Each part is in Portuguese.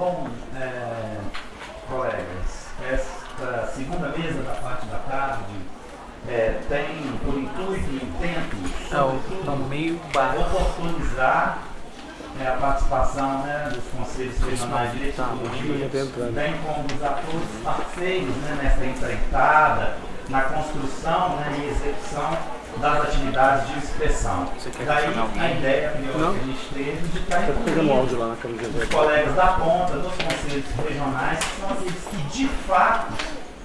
Bom, é, colegas, esta segunda mesa da parte da tarde é, tem por intuito e intento, é, meio baixo. oportunizar é, a participação né, dos conselhos regionais de tá, bem como os atores parceiros né, nessa empreitada, na construção né, e execução das atividades de inspeção. Daí a ideia que a gente teve de estar incluindo os colegas da ponta, dos conselhos regionais, que são aqueles que de fato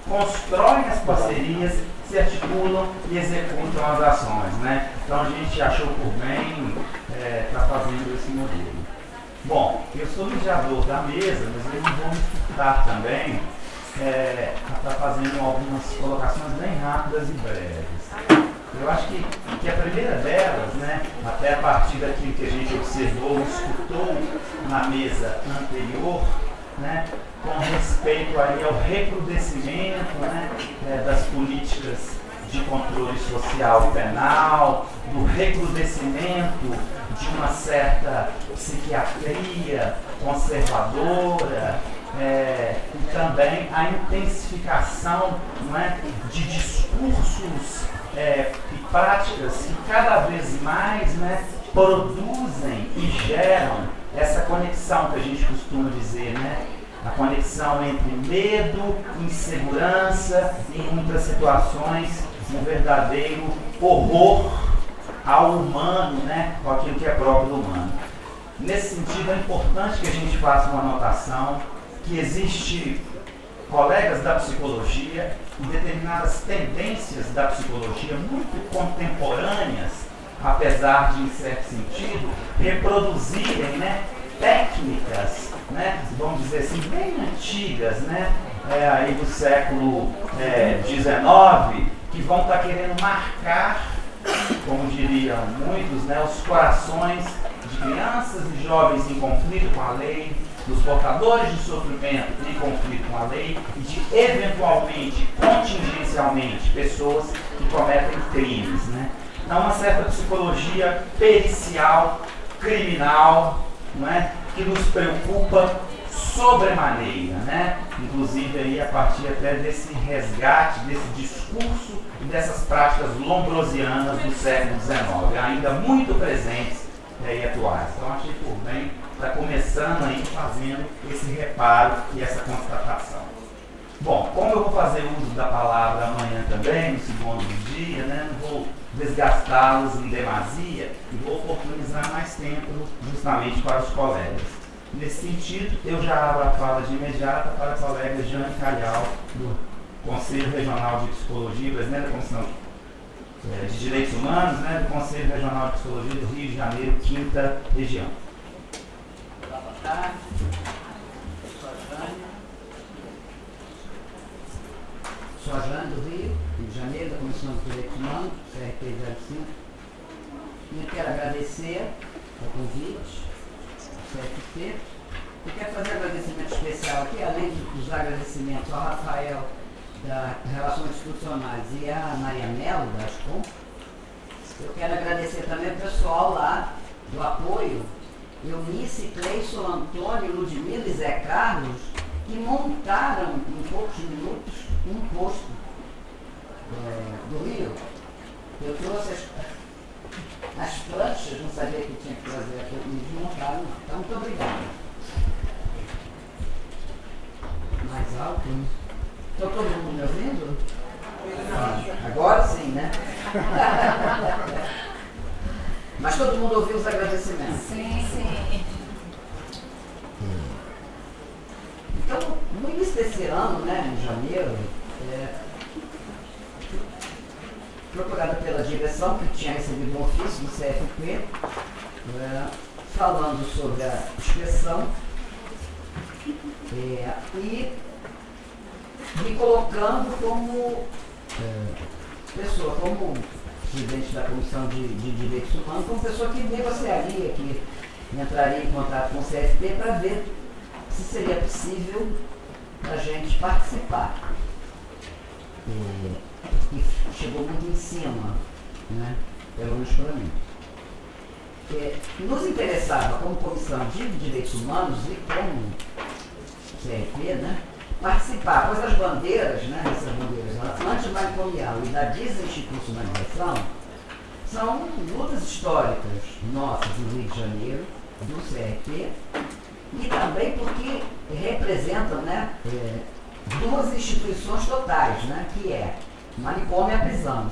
constroem as parcerias, se articulam e executam as ações. Né? Então a gente achou por bem estar é, tá fazendo esse modelo. Bom, eu sou mediador da mesa, mas eu não vou me furtar também é, está fazendo algumas colocações bem rápidas e breves. Eu acho que, que a primeira delas, né, até a partir daquilo que a gente observou, escutou na mesa anterior, né, com respeito aí ao recrudescimento né, é, das políticas de controle social penal, do recrudescimento de uma certa psiquiatria conservadora, é, e também a intensificação não é, de discursos é, e práticas que cada vez mais né, produzem e geram essa conexão que a gente costuma dizer, né? A conexão entre medo, insegurança e, em muitas situações, um verdadeiro horror ao humano, né? Com aquilo que é próprio do humano. Nesse sentido, é importante que a gente faça uma anotação que existe colegas da psicologia e determinadas tendências da psicologia muito contemporâneas, apesar de, em certo sentido, reproduzirem né, técnicas, né, vamos dizer assim, bem antigas, né, é, aí do século XIX, é, que vão estar tá querendo marcar, como diriam muitos, né, os corações de crianças e jovens em conflito com a lei, dos portadores de sofrimento em conflito com a lei e de, eventualmente, contingencialmente, pessoas que cometem crimes. Né? Há uma certa psicologia pericial, criminal, não é? que nos preocupa sobremaneira, né? inclusive aí a partir até desse resgate, desse discurso e dessas práticas lombrosianas do século XIX, ainda muito presentes e atuais. Então achei por bem está começando aí fazendo esse reparo e essa constatação. Bom, como eu vou fazer uso da palavra amanhã também, no segundo dia, né, não vou desgastá-los em demasia e vou oportunizar mais tempo justamente para os colegas. Nesse sentido, eu já abro a fala de imediata para a colega Jane Calhau, do Conselho Regional de Psicologia, da Comissão eh, de Direitos Humanos, né, do Conselho Regional de Psicologia do Rio de Janeiro, quinta região tarde. Sou a do Rio, Rio de Janeiro, da Comissão de Direitos Humanos, CRP 05. E quero agradecer o convite, ao CFP. Eu quero fazer um agradecimento especial aqui, além dos agradecimentos ao Rafael da Relações Institucionais e a Maria Melo da Ascom. Eu quero agradecer também o pessoal lá do apoio Eunice, Cleison, Antônio, Ludmila e Zé Carlos, que montaram em poucos minutos um posto é, do Rio. Eu trouxe as, as planchas, não sabia que tinha que trazer, eles montaram. Então, muito obrigado. Mais alto? Estou todo mundo me ouvindo? Agora sim, né? Mas todo mundo ouviu os agradecimentos? Sim, sim. Então, no início desse ano, né, em janeiro, é, procurada pela direção, que tinha recebido um ofício do CFP, é, falando sobre a inspeção é, e me colocando como é, pessoa, como presidente da Comissão de, de Direitos Humanos, como pessoa que negociaria, que entraria em contato com o CFP para ver se seria possível a gente participar. E, chegou muito em cima, né? pelo menos para mim. nos interessava, como Comissão de Direitos Humanos e como CRP, né, participar, pois as bandeiras, né, essas bandeiras antimanicomial e da desinstitucionalização são lutas históricas nossas no Rio de Janeiro, do CRP, e também porque representam né, é, duas instituições totais, né, que é manicômio e a prisão.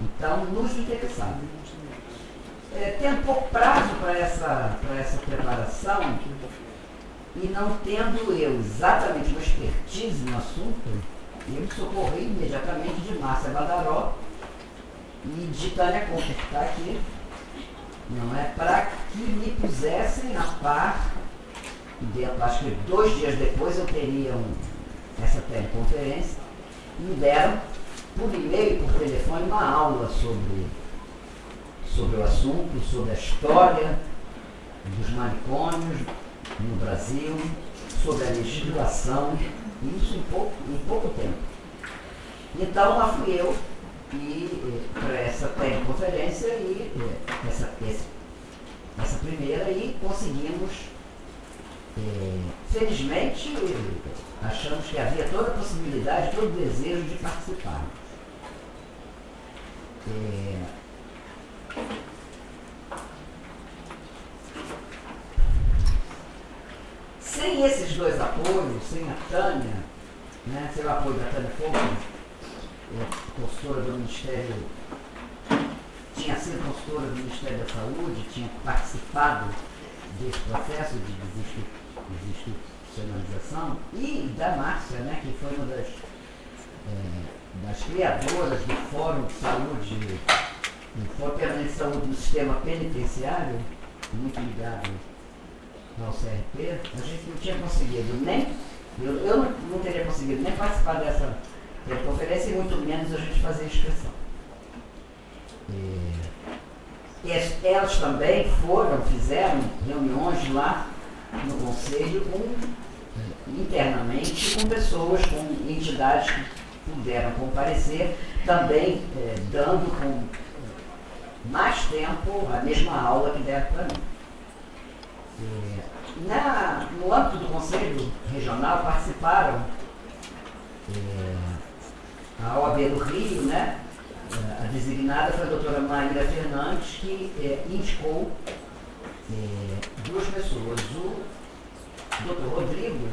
Então, nos interessava. É, tendo pouco prazo para essa, essa preparação, e não tendo eu exatamente uma expertise no assunto, eu me socorri imediatamente de Márcia Badaró e de Tânia Conter, que está aqui, não é? Para que me pusessem a par, dentro, acho que dois dias depois eu teria um, essa teleconferência, me deram por e-mail e por telefone uma aula sobre, sobre o assunto, sobre a história dos manicômios no Brasil, sobre a legislação, isso em pouco, em pouco tempo. Então lá fui eu e para essa teleconferência e essa, essa primeira e conseguimos, é, felizmente, achamos que havia toda a possibilidade, todo o desejo de participar. Sem esses dois apoios, sem a Tânia, né, sem o apoio da Tânia Fogo, é, consultora do Ministério, tinha sido consultora do Ministério da Saúde, tinha participado desse processo de desinstitucionalização, e da Márcia, né, que foi uma das, é, das criadoras do Fórum de Saúde, do Fórum de Saúde do Sistema Penitenciário, muito ligado ao CRP, a gente não tinha conseguido nem, eu, eu não, teria conseguido nem participar dessa conferência e muito menos a gente fazer inscrição. E, elas também foram, fizeram reuniões lá no Conselho com, internamente com pessoas, com entidades que puderam comparecer, também eh, dando com mais tempo a mesma aula que deram para mim. Na, no âmbito do Conselho Regional participaram é, a OAB do Rio, né? É, a designada foi a doutora Maíra Fernandes, que é, indicou é, duas pessoas. O doutor Rodrigo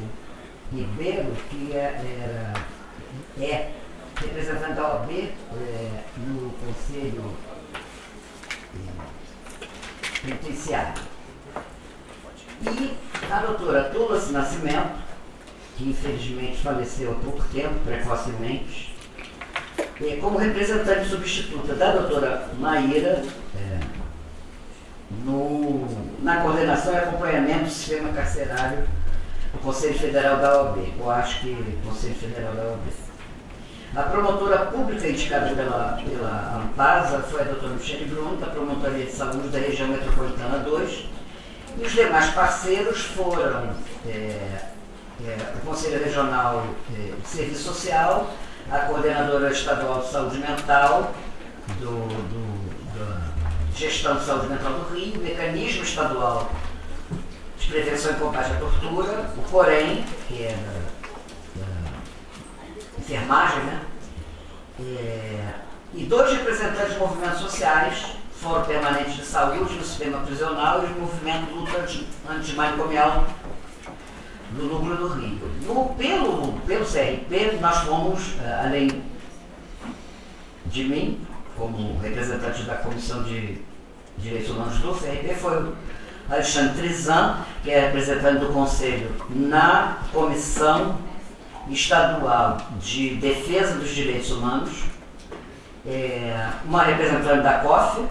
Ribeiro, que é, era, é representante da OAB no Conselho Penitenciário e a doutora Tulas Nascimento, que infelizmente faleceu há pouco tempo, precocemente, é, como representante substituta da doutora Maíra é, no, na coordenação e acompanhamento do sistema carcerário do Conselho Federal da OAB, eu acho que Conselho Federal da OAB. A promotora pública indicada pela, pela Ampasa foi a doutora Michele Bruno, da Promotoria de Saúde da Região Metropolitana 2, e os demais parceiros foram é, é, o Conselho Regional é, de Serviço Social, a Coordenadora Estadual de Saúde Mental, do, do, da Gestão de Saúde Mental do Rio, o Mecanismo Estadual de Prevenção e Combate à Tortura, o COREM, que é da, da enfermagem, né? É, e dois representantes de movimentos sociais Fórum Permanente de Saúde no Sistema Prisional e o Movimento Luta Antimanicomial do Núcleo do Rio. No, pelo, pelo CRP, nós fomos, eh, além de mim, como representante da Comissão de Direitos Humanos do CRP, foi o Alexandre Trizan, que é representante do Conselho na Comissão Estadual de Defesa dos Direitos Humanos, é, uma representante da COF,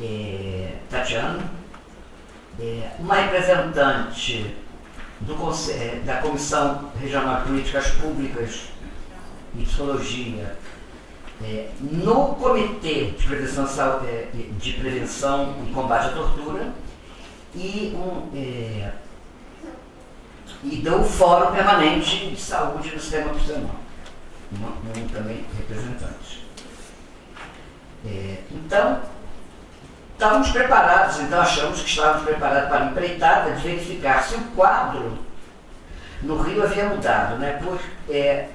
é, Tatiana, é, uma representante do, é, da Comissão Regional de Políticas Públicas e Psicologia é, no Comitê de Prevenção, é, de Prevenção e Combate à Tortura e, um, é, e do Fórum Permanente de Saúde do Sistema Prisional, um, um também representante. É, então, Estávamos preparados, então achamos que estávamos preparados para a empreitada de verificar se o quadro No Rio havia mudado, né? Por, é,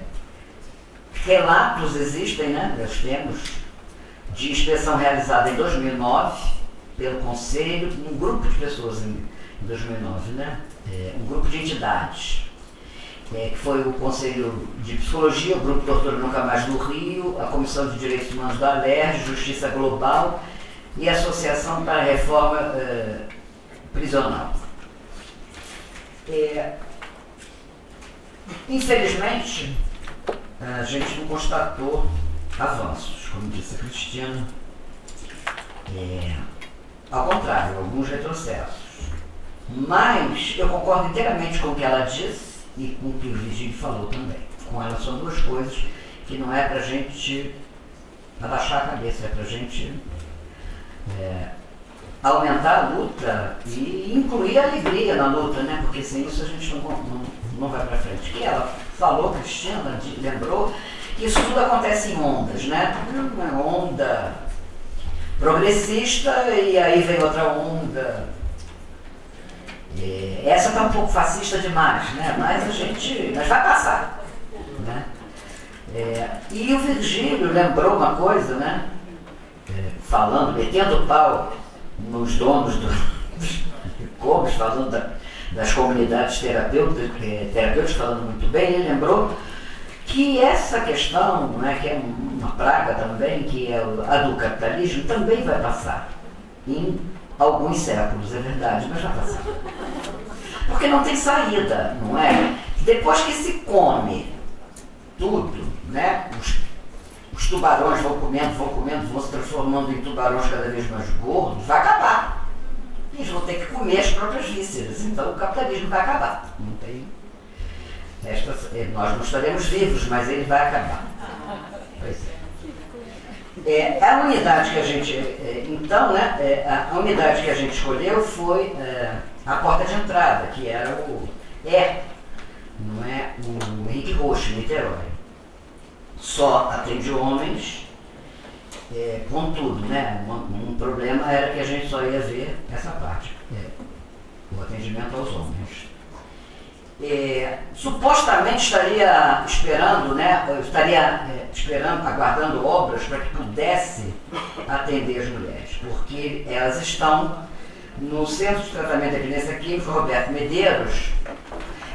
relatos existem, né? Nós temos de inspeção realizada em 2009 pelo Conselho, um grupo de pessoas em, em 2009, né? É, um grupo de entidades, é, que foi o Conselho de Psicologia, o Grupo Tortura Nunca Mais do Rio, a Comissão de Direitos Humanos da ALERJ, Justiça Global e a Associação para a Reforma é, Prisional. É, infelizmente, a gente não constatou avanços, como disse a Cristina. É, ao contrário, alguns retrocessos. Mas eu concordo inteiramente com o que ela disse e com o que o Virgílio falou também. Com ela são duas coisas que não é para a gente abaixar a cabeça, é para a gente é, aumentar a luta e incluir a alegria na luta, né? porque sem isso a gente não, não, não vai para frente. Que ela falou, Cristina, lembrou, que isso tudo acontece em ondas, né? Uma onda progressista e aí vem outra onda. É, essa está um pouco fascista demais, né? mas a gente. Mas vai passar. Né? É, e o Virgílio lembrou uma coisa, né? É, falando, metendo pau nos donos do, dos clubes, falando da, das comunidades terapêuticas, terapêuticas, falando muito bem, ele lembrou que essa questão, né, que é uma praga também, que é a do capitalismo, também vai passar em alguns séculos, é verdade, mas vai passar. Porque não tem saída, não é? Depois que se come tudo, né, os, os tubarões vão comendo, vão comendo, vão se transformando em tubarões cada vez mais gordos, vai acabar. Eles vão ter que comer as próprias vísceras, então o capitalismo vai acabar. Não tem esta, eh, nós não estaremos vivos, mas ele vai acabar. Pois é. é a unidade que a gente. É, então, né, é, a unidade que a gente escolheu foi é, a porta de entrada, que era o. É, não é? O Henrique Roxo, Niterói. Só atende homens, é, contudo, né? Um, um, problema era que a gente só ia ver essa parte, é, o atendimento aos homens é, supostamente estaria esperando, né, estaria é, esperando, aguardando obras para que pudesse atender as mulheres, porque elas estão no Centro de Tratamento da Evidência Química Roberto Medeiros,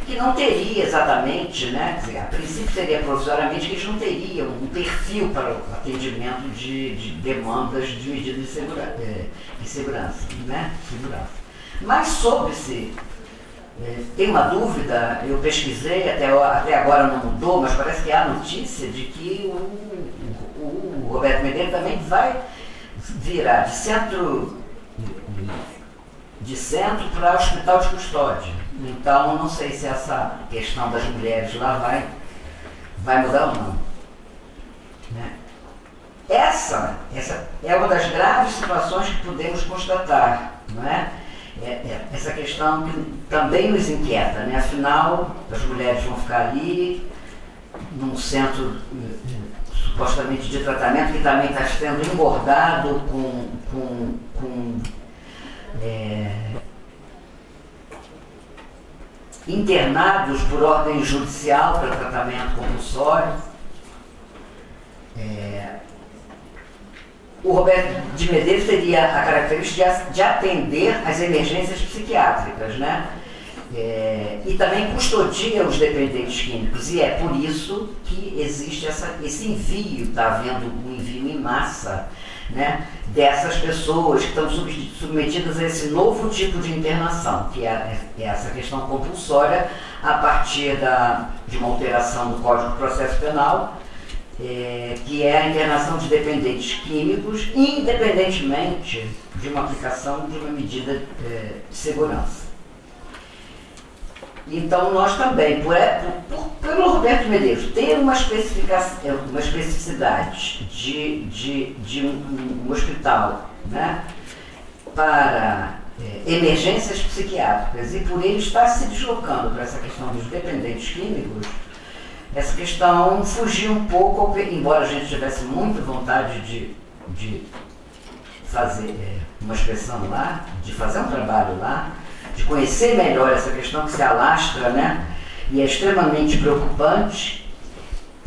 que não teria exatamente, né, dizer, a princípio seria provisoriamente que eles não teriam um perfil para o atendimento de, de demandas de medidas de, segura, é, segurança, né, segurança. Mas soube-se é, tem uma dúvida, eu pesquisei, até, até agora não mudou, mas parece que há notícia de que o, o, o Roberto Medeiros também vai virar de centro de centro para hospital de custódia. Então não sei se essa questão das mulheres lá vai, vai mudar ou não. Né? Essa, essa é uma das graves situações que podemos constatar, não é? é, é, essa questão que também nos inquieta, né? afinal as mulheres vão ficar ali num centro supostamente de tratamento que também está sendo engordado com, com, com é, internados por ordem judicial para tratamento compulsório. É, o Roberto de Medeiros teria a característica de atender as emergências psiquiátricas, né? É, e também custodia os dependentes químicos, e é por isso que existe essa, esse envio, está havendo um envio em massa né, dessas pessoas que estão submetidas a esse novo tipo de internação, que é, é essa questão compulsória a partir da, de uma alteração do Código de Processo Penal é, que é a internação de dependentes químicos, independentemente de uma aplicação de uma medida é, de segurança. Então, nós também, por, é, por, pelo Roberto Medeiros, ter uma, especificação, é, uma especificidade de, de, de um, um hospital né, para é, emergências psiquiátricas. E por ele estar se deslocando para essa questão dos dependentes químicos, essa questão fugiu um pouco, embora a gente tivesse muita vontade de, de fazer é, uma expressão lá, de fazer um trabalho lá, de conhecer melhor essa questão que se alastra, né? e é extremamente preocupante,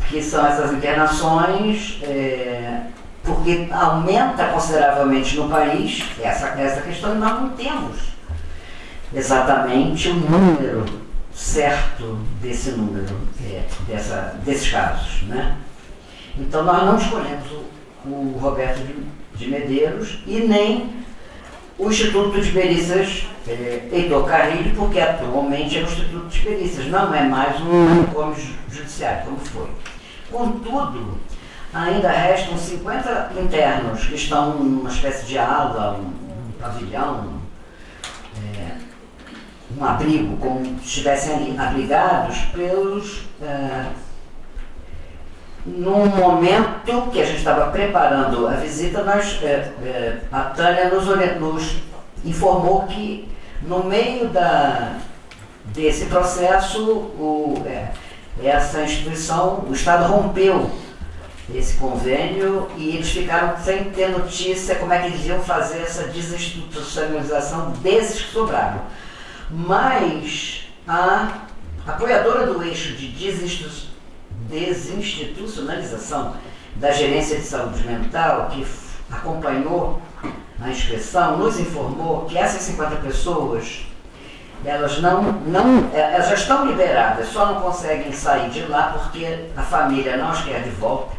que são essas internações, é, porque aumenta consideravelmente no país essa, essa questão e nós não temos exatamente o número certo desse número, é, dessa, desses casos. Né? Então nós não escolhemos o, o Roberto de, de Medeiros e nem o Instituto de Perícias Heitor Carrilho, porque atualmente é o Instituto de Perícias, não é mais um manicômio judiciário, como foi. Contudo, ainda restam 50 internos que estão numa espécie de ala, um, pavilhão, é, um abrigo, como se estivessem ali abrigados pelos. Num momento que a gente estava preparando a visita, nós, é, é, a Tânia nos, nos, informou que no meio da, desse processo o, é, essa instituição, o Estado rompeu esse convênio e eles ficaram sem ter notícia como é que eles iam fazer essa desinstitucionalização desses que sobraram. Mas a apoiadora do eixo de desinstitucionalização da gerência de saúde mental, que acompanhou a inscrição, nos informou que essas 50 pessoas elas não, não elas já estão liberadas, só não conseguem sair de lá porque a família não as quer de volta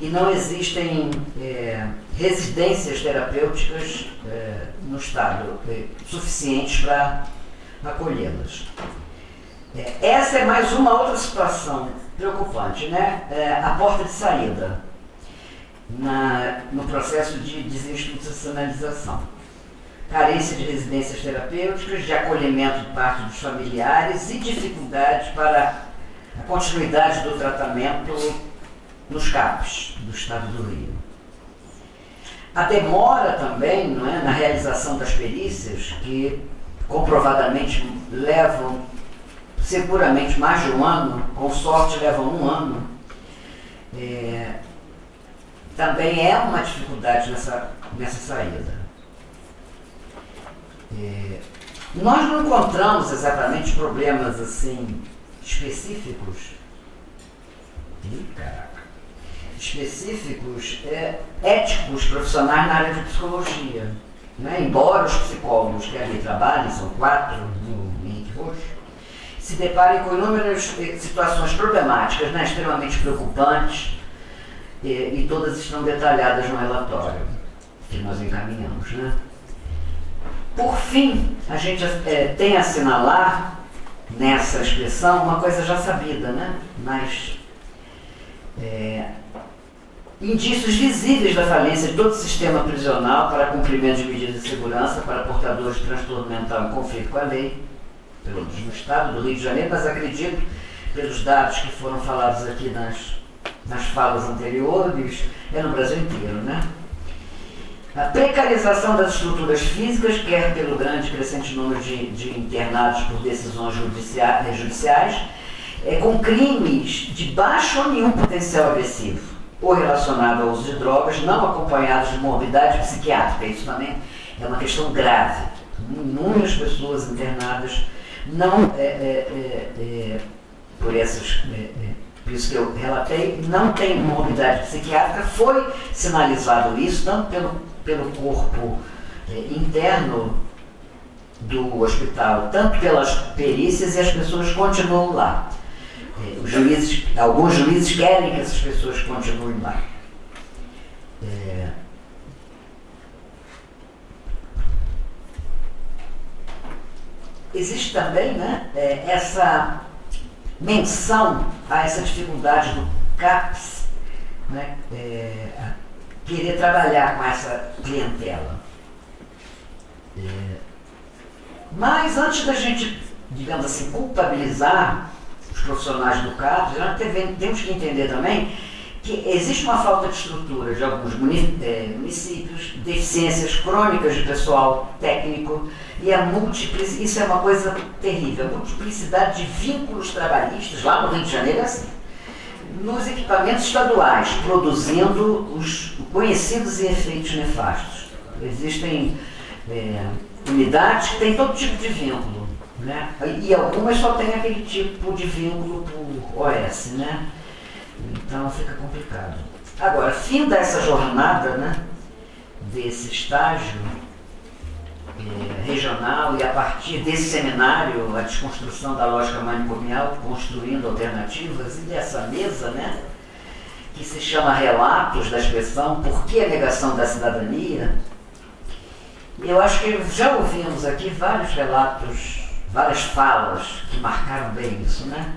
e não existem é, residências terapêuticas é, no estado é, suficientes para acolhê-las. É, essa é mais uma outra situação preocupante, né? É, a porta de saída na, no processo de desinstitucionalização. Carência de residências terapêuticas, de acolhimento de parte dos familiares e dificuldades para a continuidade do tratamento nos CAPs do Estado do Rio. A demora também não é, na realização das perícias, que comprovadamente levam seguramente mais de um ano, com sorte levam um ano, é, também é uma dificuldade nessa, nessa saída. É, nós não encontramos exatamente problemas assim específicos. Específicos é, éticos profissionais na área de psicologia. Né? Embora os psicólogos que ali trabalhem, são quatro no Henrique Roxo, se deparem com inúmeras eh, situações problemáticas, né? extremamente preocupantes, e, e todas estão detalhadas no relatório que nós encaminhamos. Né? Por fim, a gente é, tem a assinalar nessa expressão uma coisa já sabida, né? mas é, indícios visíveis da falência de todo o sistema prisional para cumprimento de medidas de segurança para portadores de transtorno mental em conflito com a lei, pelo no Estado do Rio de Janeiro, mas acredito, pelos dados que foram falados aqui nas, nas falas anteriores, é no Brasil inteiro, né? A precarização das estruturas físicas, quer pelo grande crescente número de, de internados por decisões judiciais, judiciais é, com crimes de baixo ou nenhum potencial agressivo, ou relacionado ao uso de drogas, não acompanhados de morbidade psiquiátrica. Isso também é uma questão grave. Inúmeras pessoas internadas não, é, é, é, é por essas é, por isso que eu relatei, não tem morbidade psiquiátrica, foi sinalizado isso, tanto pelo pelo corpo interno do hospital, tanto pelas perícias e as pessoas continuam lá. Os juízes, alguns juízes querem que essas pessoas continuem lá. É... Existe também né, é, essa menção a essa dificuldade do CAPS, né, é, querer trabalhar com essa clientela. É, mas antes da gente, digamos assim, culpabilizar os profissionais do CAPS, nós temos que entender também que existe uma falta de estrutura de alguns é, municípios, deficiências crônicas de pessoal técnico e a multiplicidade, isso é uma coisa terrível, a multiplicidade de vínculos trabalhistas, lá no Rio de Janeiro é assim nos equipamentos estaduais, produzindo os conhecidos efeitos nefastos. Existem é, unidades que têm todo tipo de vínculo. Né? E algumas só tem aquele tipo de vínculo por OS, né? Então fica complicado. Agora, fim dessa jornada, né? Desse estágio é, regional e a partir desse seminário, a desconstrução da lógica manicomial, construindo alternativas, e dessa mesa, né? Que se chama Relatos da Expressão, Por que a Negação da Cidadania? Eu acho que já ouvimos aqui vários relatos várias falas que marcaram bem isso, né?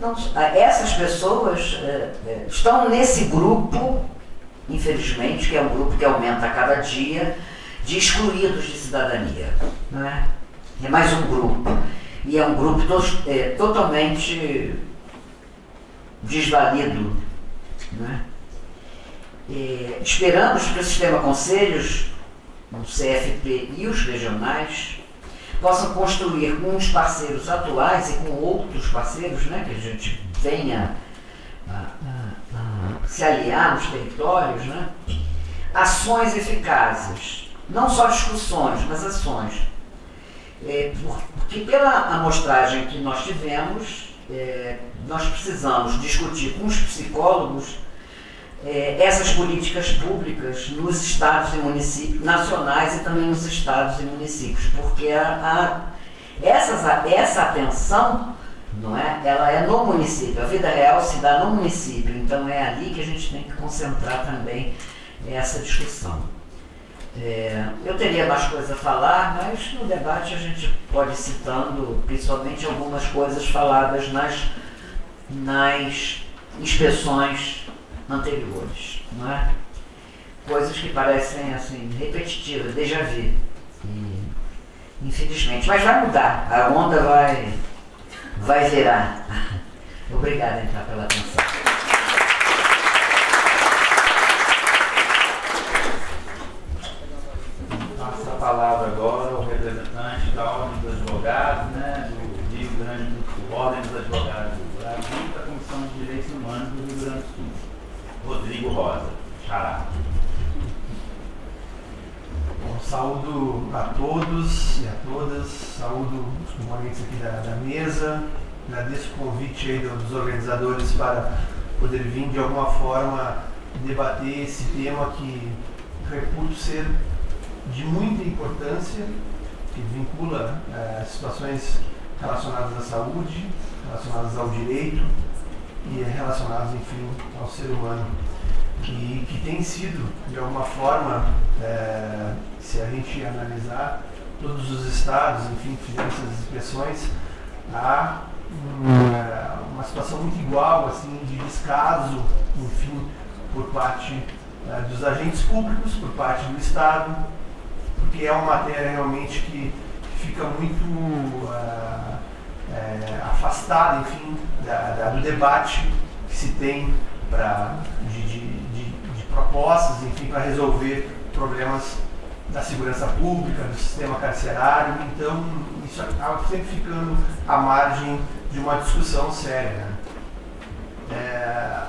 Não, essas pessoas é, estão nesse grupo, infelizmente, que é um grupo que aumenta a cada dia, de excluídos de cidadania. Não é? é mais um grupo. E é um grupo to, é, totalmente desvalido. Não é? É, esperamos que o sistema conselhos, o CFP e os regionais possam construir com os parceiros atuais e com outros parceiros, né, que a gente venha a, a, a se aliar nos territórios, né, ações eficazes, não só discussões, mas ações. É, porque pela amostragem que nós tivemos, é, nós precisamos discutir com os psicólogos é, essas políticas públicas nos estados e municípios, nacionais e também nos estados e municípios, porque a, a, essas, essa atenção não é, ela é no município, a vida real se dá no município, então é ali que a gente tem que concentrar também essa discussão. É, eu teria mais coisas a falar, mas no debate a gente pode ir citando principalmente algumas coisas faladas nas, nas inspeções anteriores, não é? Coisas que parecem assim repetitivas, déjà vu. E, infelizmente, mas vai mudar, a onda vai vai virar. Obrigado então pela atenção. Passa a palavra agora ao representante da Ordem dos Advogados, né, do Rio Grande do Sul, Ordem dos Advogados do Brasil, da Comissão de Direitos Humanos do Rio Grande do Sul. Rodrigo Rosa. Xará. Bom, saúdo a todos e a todas, saúdo os componentes aqui da, da mesa, agradeço o convite dos organizadores para poder vir de alguma forma debater esse tema que reputo ser de muita importância, que vincula é, situações relacionadas à saúde, relacionadas ao direito, e relacionados, enfim, ao ser humano, que, que tem sido, de alguma forma, é, se a gente analisar todos os estados, enfim, fizemos essas expressões, há uma, situação muito igual, assim, de descaso, enfim, por parte é, dos agentes públicos, por parte do Estado, porque é uma matéria realmente que, fica muito uh, é, afastada, enfim, da, da, do debate que se tem pra, de, de propostas, enfim, para resolver problemas da segurança pública, do sistema carcerário. Então, isso acaba sempre ficando à margem de uma discussão séria. Né? É,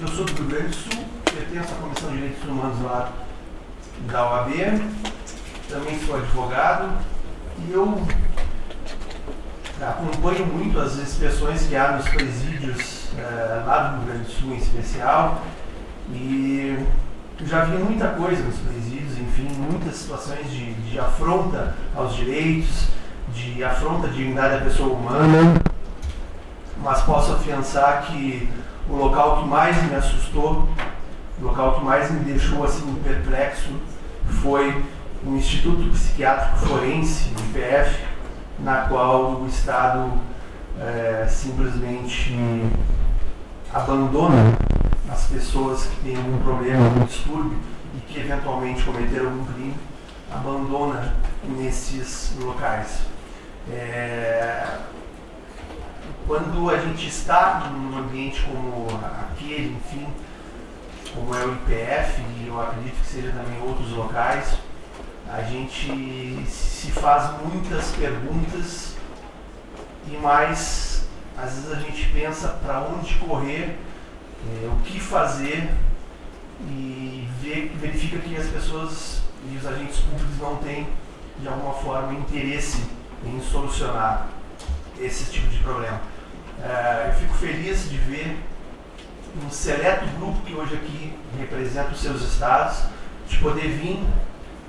eu sou do Rio Grande do Sul, pertenço à Comissão de Direitos Humanos lá da OAB, também sou advogado e eu acompanho muito as expressões que há nos presídios é, lá do Rio Grande do Sul em especial e já vi muita coisa nos presídios, enfim, muitas situações de, de afronta aos direitos, de afronta à dignidade da pessoa humana, mas posso afiançar que o local que mais me assustou, o local que mais me deixou assim perplexo foi o Instituto Psiquiátrico Forense, o IPF, na qual o Estado é, simplesmente abandona as pessoas que têm algum problema, algum distúrbio e que eventualmente cometeram algum crime, abandona nesses locais. É, quando a gente está num ambiente como aquele, enfim, como é o IPF, e eu acredito que seja também outros locais, a gente se faz muitas perguntas e mais, às vezes a gente pensa para onde correr, é, o que fazer e vê, verifica que as pessoas e os agentes públicos não têm de alguma forma interesse em solucionar esse tipo de problema. Uh, eu fico feliz de ver um seleto grupo que hoje aqui representa os seus estados, de poder vir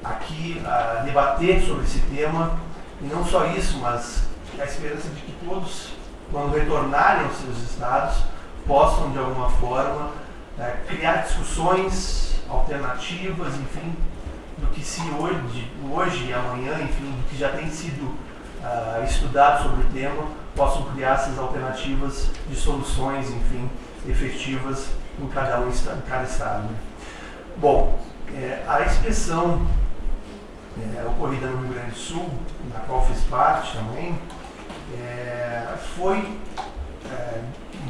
aqui uh, debater sobre esse tema, e não só isso, mas a esperança de que todos, quando retornarem aos seus estados, possam de alguma forma uh, criar discussões alternativas, enfim, do que se hoje, hoje e amanhã, enfim, do que já tem sido uh, estudado sobre o tema, possam criar essas alternativas de soluções, enfim, efetivas em cada um em cada estado. Né? Bom, é, a inspeção é, ocorrida no Rio Grande do Sul, na qual fiz parte também, é, foi é,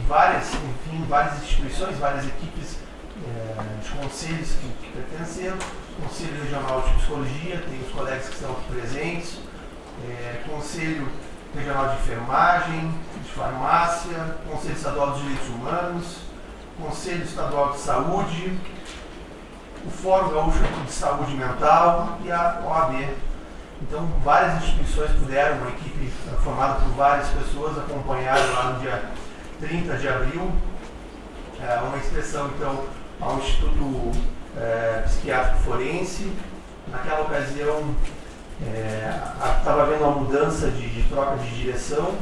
várias, enfim, várias instituições, várias equipes é, de conselhos que, que pertenceram, Conselho Regional de Psicologia, tem os colegas que estão aqui presentes, é, Conselho Regional de Enfermagem, de Farmácia, Conselho Estadual dos Direitos Humanos, Conselho Estadual de Saúde, o Fórum Gaúcho de Saúde Mental e a OAB. Então, várias instituições puderam, uma equipe formada por várias pessoas, acompanhar lá no dia 30 de abril, é, uma inspeção então ao Instituto é, Psiquiátrico Forense. Naquela ocasião, estava é, havendo uma mudança de, de, troca de direção.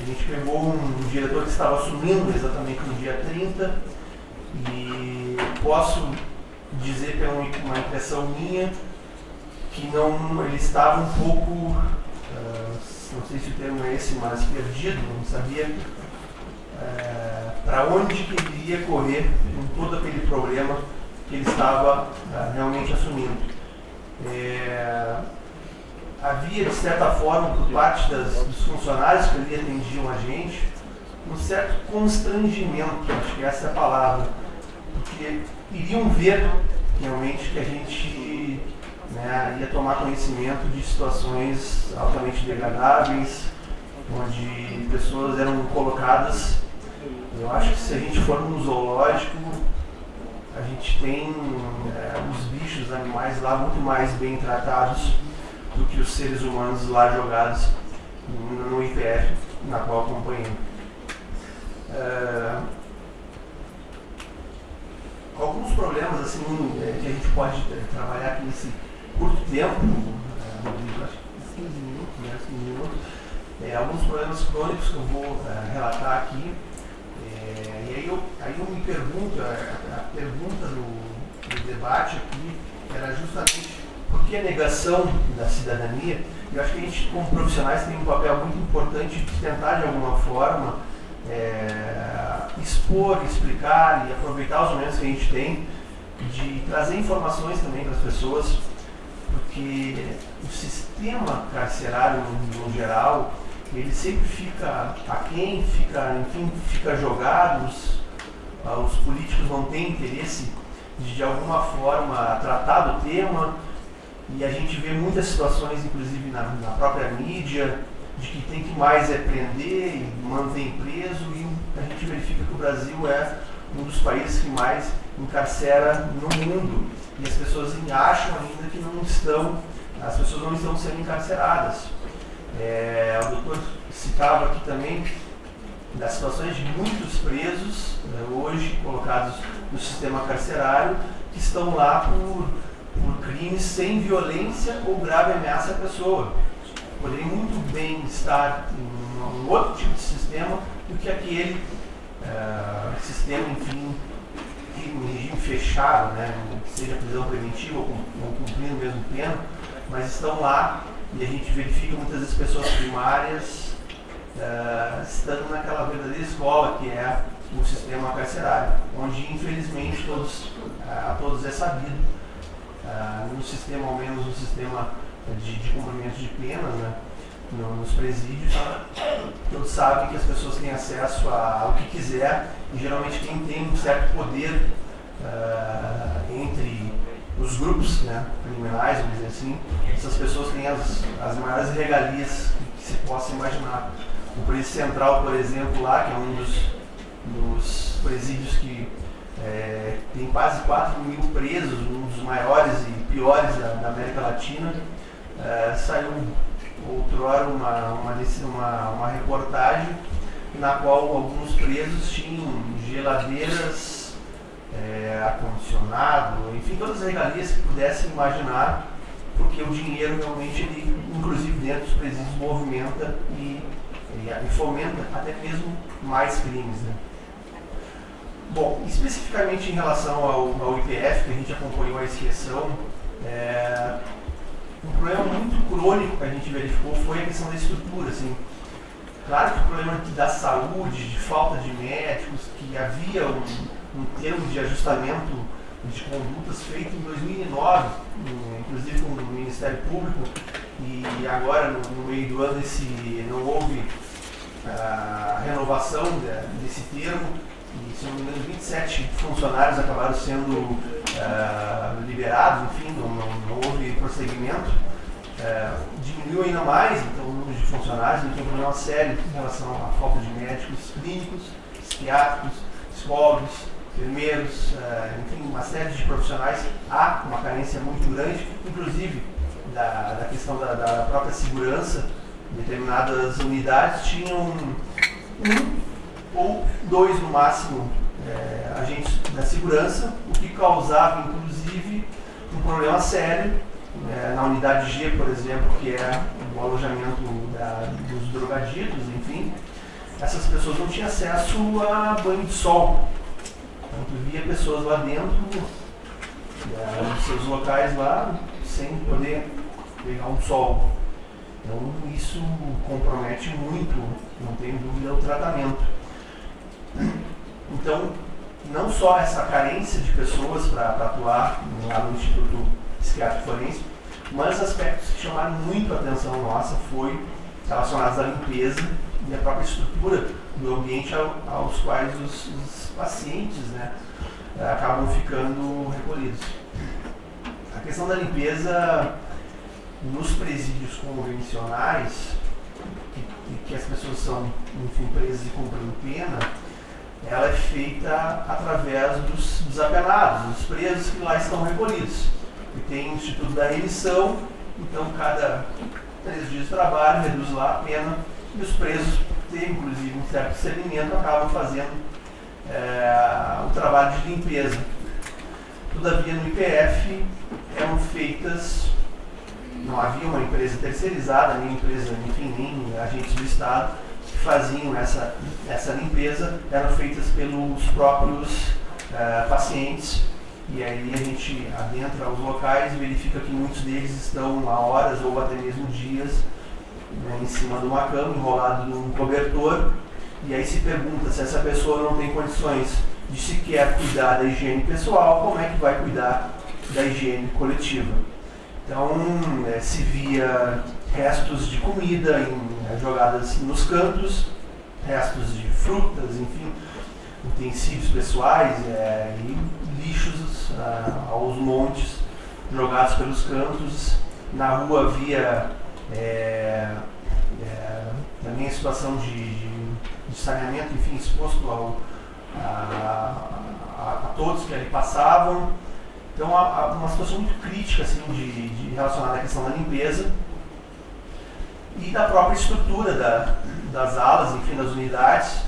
A gente pegou um, um, diretor que estava assumindo exatamente no dia 30 e posso dizer pela uma impressão minha que não ele estava um pouco, uh, não sei se o termo é esse, mas perdido, não sabia uh, para onde que ele iria correr com todo aquele problema que ele estava uh, realmente assumindo. É, havia, de certa forma, por parte das, dos funcionários que ali atendiam a gente, um certo constrangimento, acho que essa é a palavra, porque iriam ver realmente que a gente né, ia tomar conhecimento de situações altamente degradáveis, onde pessoas eram colocadas. Eu acho que se a gente for num zoológico, a gente tem é, os bichos, os animais lá muito mais bem tratados do que os seres humanos lá jogados no IPF, na qual acompanhei. É, alguns problemas assim é, que a gente pode é, trabalhar aqui nesse curto tempo, acho que 15 minutos, né, 15 minutos, é, alguns problemas crônicos que eu vou relatar aqui. É, e aí eu, aí eu me pergunto, a, a pergunta do, do debate aqui era justamente por que a negação da cidadania? Eu acho que a gente, como profissionais, tem um papel muito importante de tentar, de alguma forma, é, expor, explicar e aproveitar os momentos que a gente tem de trazer informações também para as pessoas, porque o sistema carcerário, no, no geral, ele sempre fica aquém, fica, enfim, fica jogado, os, os políticos não têm interesse de, de alguma forma, tratar do tema, e a gente vê muitas situações, inclusive na, na própria mídia, de que tem que mais é prender e manter preso, e a gente verifica que o Brasil é um dos países que mais encarcera no mundo. E as pessoas acham ainda que não estão, as pessoas não estão sendo encarceradas. É, o doutor citava aqui também das situações de muitos presos, né, hoje colocados no sistema carcerário, que estão lá por por crimes sem violência ou grave ameaça à pessoa. Poderia muito bem estar em um outro tipo de sistema do que aquele uh, sistema, enfim, um regime fechado, né, seja prisão preventiva ou, ou cumprindo mesmo pena, mas estão lá e a gente verifica muitas vezes pessoas primárias uh, estando naquela verdadeira escola que é o sistema carcerário, onde infelizmente todos, uh, todos é sabido ah, no sistema, ao menos no sistema de, de cumprimento de penas, né, nos presídios, todos sabem que as pessoas têm acesso a, ao que quiser e geralmente quem tem um certo poder uh, entre os grupos né, criminais, vamos dizer assim, essas pessoas têm as, as maiores regalias que se possa imaginar. O presídio central, por exemplo, lá, que é um dos, dos presídios que é, tem quase 4 mil presos, um dos maiores e piores da, da América Latina. É, saiu outrora uma, uma, uma, uma reportagem na qual alguns presos tinham geladeiras, é, ar-condicionado, enfim, todas as regalias que pudessem imaginar, porque o dinheiro realmente, ele, inclusive dentro dos presídios, movimenta e, e, fomenta até mesmo mais crimes. Né? Bom, especificamente em relação ao, ao IPF, que a gente acompanhou a inscrição, é, um problema muito crônico que a gente verificou foi a questão da estrutura. Assim. Claro que o problema da saúde, de falta de médicos, que havia um, um termo de ajustamento de condutas feito em 2009, inclusive com o Ministério Público, e agora no, meio do ano esse, não houve a uh, renovação de, desse termo, e se não me engano 27 funcionários acabaram sendo uh, liberados, enfim, não, não, não houve prosseguimento. Uh, diminuiu ainda mais então, o número de funcionários, então um problema sério em relação à falta de médicos clínicos, psiquiátricos, psicólogos, enfermeiros, uh, enfim, uma série de profissionais. Há uma carência muito grande, inclusive da, da questão da, da própria segurança. Determinadas unidades tinham um ou dois no máximo é, agentes da segurança, o que causava inclusive um problema sério é, na unidade G, por exemplo, que é o alojamento da, dos drogaditos, enfim, essas pessoas não tinham acesso a banho de sol. Via pessoas lá dentro, é, nos seus locais lá, sem poder pegar um sol. Então isso compromete muito, não tenho dúvida, o tratamento. Então, não só essa carência de pessoas para atuar lá no Instituto Psiquiátrico Forense, mas aspectos que chamaram muito a atenção nossa foi relacionados à limpeza e à própria estrutura do ambiente ao, aos quais os, os pacientes né, acabam ficando recolhidos. A questão da limpeza nos presídios convencionais, que, que as pessoas são, enfim, presas e cumprindo pena, ela é feita através dos desapenados, dos presos que lá estão recolhidos. E tem o Instituto da Remissão, então cada três dias de trabalho reduz lá a pena e os presos têm inclusive um certo discernimento, acabam fazendo é, o trabalho de limpeza. Todavia no IPF eram feitas, não havia uma empresa terceirizada, nem empresa, enfim, nem agentes do Estado, faziam essa, essa limpeza eram feitas pelos próprios uh, pacientes e aí a gente adentra os locais e verifica que muitos deles estão há horas ou até mesmo dias né, em cima de uma cama, enrolado num cobertor e aí se pergunta se essa pessoa não tem condições de sequer cuidar da higiene pessoal, como é que vai cuidar da higiene coletiva? Então é, se via restos de comida em, é, jogadas nos cantos, restos de frutas, enfim, utensílios pessoais é, e lixos ah, aos montes jogados pelos cantos. Na rua havia é, é, também a situação de, de, de, saneamento, enfim, exposto ao, a, a, a, todos que ali passavam. Então, há, uma situação muito crítica assim, de, de relacionada à questão da limpeza e da própria estrutura da, das alas, enfim, das unidades,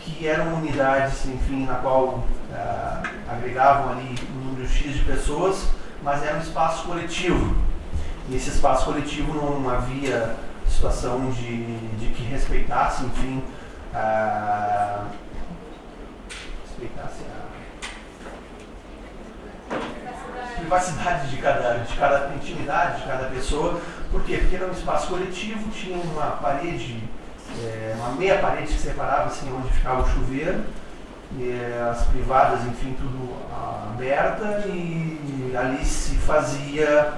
que eram unidades, enfim, na qual ah, agregavam ali um número X de pessoas, mas era um espaço coletivo. E esse espaço coletivo não havia situação de, de que respeitasse, enfim, ah, respeitasse a privacidade de cada, de cada intimidade de cada pessoa por quê? Porque era um espaço coletivo, tinha uma parede, é, uma meia parede que separava assim, onde ficava o chuveiro, e, as privadas, enfim, tudo aberta e ali se fazia,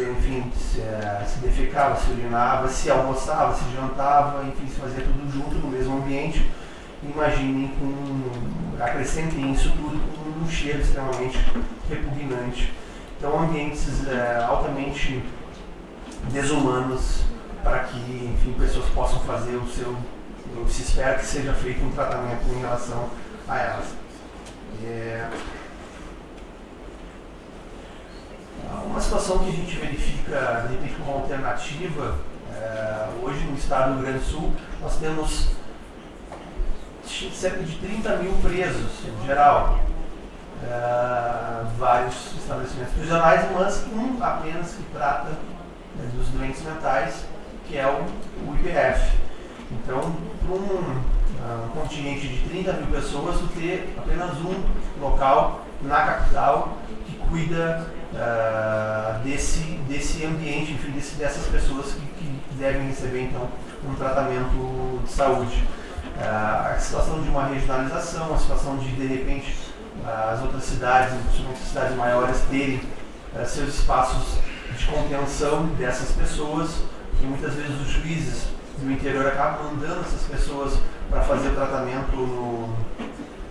enfim, se, é, se defecava, se urinava, se almoçava, se jantava, enfim, se fazia tudo junto no mesmo ambiente. Imaginem com, acrescentem isso tudo com um cheiro extremamente repugnante. Então ambientes é, altamente desumanos para que, enfim, pessoas possam fazer o seu, se espera que seja feito um tratamento em relação a elas. É, Uma situação que a gente verifica, de repente, como alternativa, é, hoje no estado do Rio Grande do Sul, nós temos cerca de 30 mil presos, em geral. É, vários estabelecimentos prisionais, mas um apenas que trata né, dos doentes mentais, que é o, o IPF. Então, para um, um continente de 30 mil pessoas, ter apenas um local na capital que cuida uh, desse, desse ambiente, enfim, desse, dessas pessoas que, que, devem receber então um tratamento de saúde. Uh, a situação de uma regionalização, a situação de de repente as outras cidades, principalmente as cidades maiores, terem seus espaços de contenção dessas pessoas, e muitas vezes os juízes do interior acabam mandando essas pessoas para fazer o tratamento no,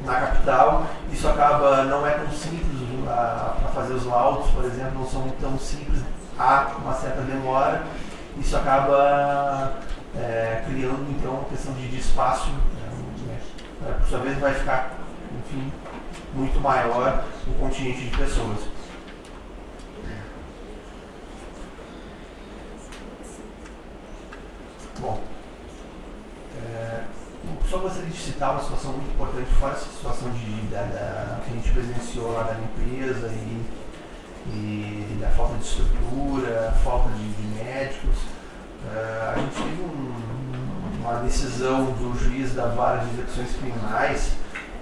na capital. Isso acaba, não é tão simples para fazer os laudos, por exemplo, não são tão simples, há uma certa demora. Isso acaba é, criando então uma questão de, de espaço, né, por sua vez vai ficar, enfim, muito maior o continente de pessoas. Bom, é, só gostaria de citar uma situação muito importante, fora essa situação de, da, da, que a gente presenciou lá da limpeza e, e da falta de estrutura, falta de, de médicos. É, a gente teve um, uma decisão do juiz da vara de execuções criminais,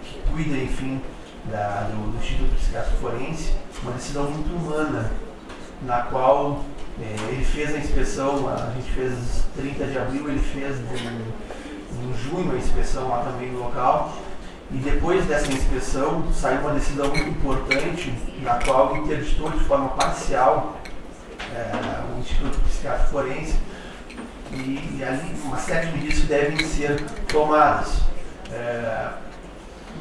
que cuida, enfim, da, do, do Instituto Psiquiátrico Forense, uma decisão muito humana, na qual é, ele fez a inspeção, a gente fez 30 de abril, ele fez em, junho a inspeção lá também no local. E depois dessa inspeção saiu uma decisão muito importante, na qual interditou de forma parcial é, o Instituto Psiquiátrico Forense e, e, ali uma série de medidas devem ser tomadas. É,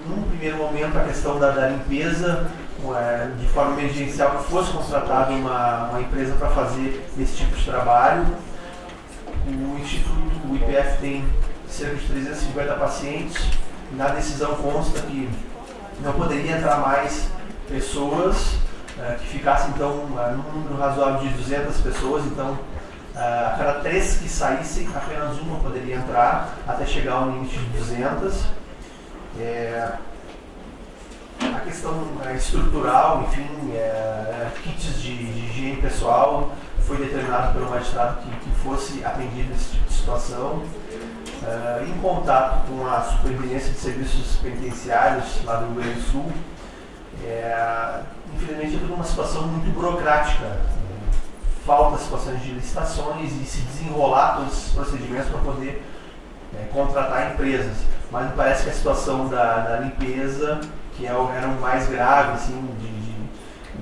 num primeiro momento, a questão da, da limpeza é, de forma emergencial que fosse contratada uma, uma empresa para fazer esse tipo de trabalho. O Instituto, o IPF tem cerca de 350 pacientes. Na decisão consta que não poderia entrar mais pessoas, é, que ficasse então é, num número razoável de 200 pessoas, então é, a cada três que saíssem, apenas uma poderia entrar, até chegar ao limite de 200. É, a questão estrutural, enfim, é, kits de, de, higiene pessoal, foi determinado pelo magistrado que, que fosse atendido esse tipo de situação. É, em contato com a Superintendência de Serviços Penitenciários lá do Rio Grande do Sul, é, infelizmente é tudo uma situação muito burocrática. Falta situações de licitações e se desenrolar todos esses procedimentos para poder é, contratar empresas. Mas me parece que a situação da, da limpeza que é era o mais grave, assim, de, de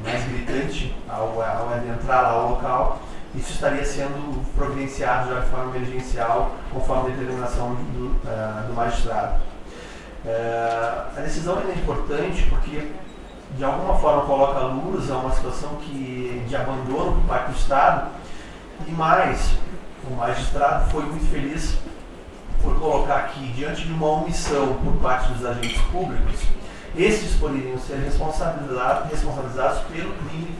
mais gritante ao, ao adentrar lá ao local, isso estaria sendo providenciado já de forma emergencial, conforme a determinação do, uh, do magistrado. Uh, a decisão é importante porque, de alguma forma, coloca luz a uma situação que, de abandono por parte do Estado, e mais, o magistrado foi muito feliz por colocar que, diante de uma omissão por parte dos agentes públicos, esses poderiam ser responsabilizados, responsabilizados pelo crime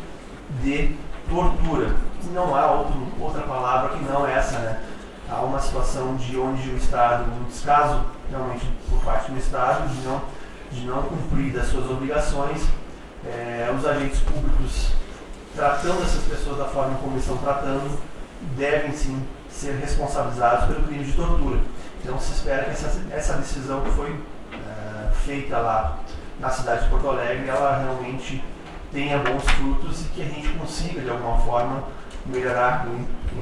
de tortura. Não há outro, outra palavra que não essa, né? Há uma situação de onde o Estado, um descaso realmente por parte do Estado, de não, de não cumprir das suas obrigações, é, os agentes públicos tratando essas pessoas da forma como estão tratando, devem sim ser responsabilizados pelo crime de tortura. Então se espera que essa, essa decisão que foi é, feita lá na cidade de Porto Alegre ela realmente tenha bons frutos e que a gente consiga, de alguma forma, melhorar,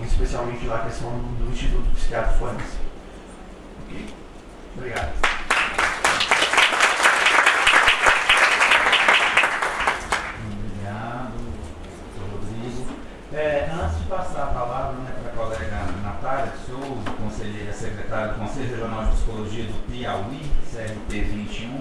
especialmente lá a questão do, Instituto Psiquiátrico Forense. Ok? Obrigado. Obrigado, Rodrigo. É, antes de passar a palavra né, para a colega Natália Souza, conselheira secretária do Conselho Regional de Psicologia do Piauí, CRP 21,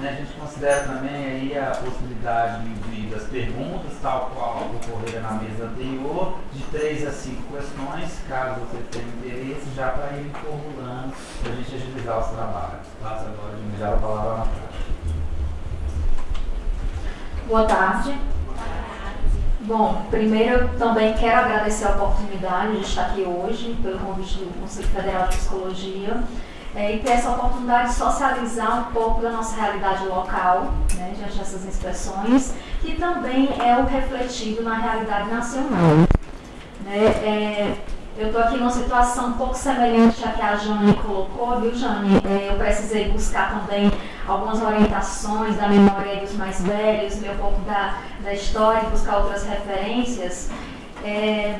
né, a gente considera também aí a possibilidade de, das perguntas, tal qual ocorreram na mesa anterior, de três a cinco questões, caso você tenha interesse, já para ir formulando, para a gente agilizar os trabalhos. Passo agora de iniciar a palavra na prática. Boa tarde. Bom, primeiro eu também quero agradecer a oportunidade de estar aqui hoje, pelo convite do Conselho Federal de Psicologia, é, e ter essa oportunidade de socializar um pouco da nossa realidade local, né, diante dessas inspeções, que também é o refletido na realidade nacional. Né, é, eu estou aqui numa situação um pouco semelhante à que a Jane colocou, viu, Jane? É, eu precisei buscar também algumas orientações da memória dos mais velhos, um pouco da, da história, buscar outras referências, é,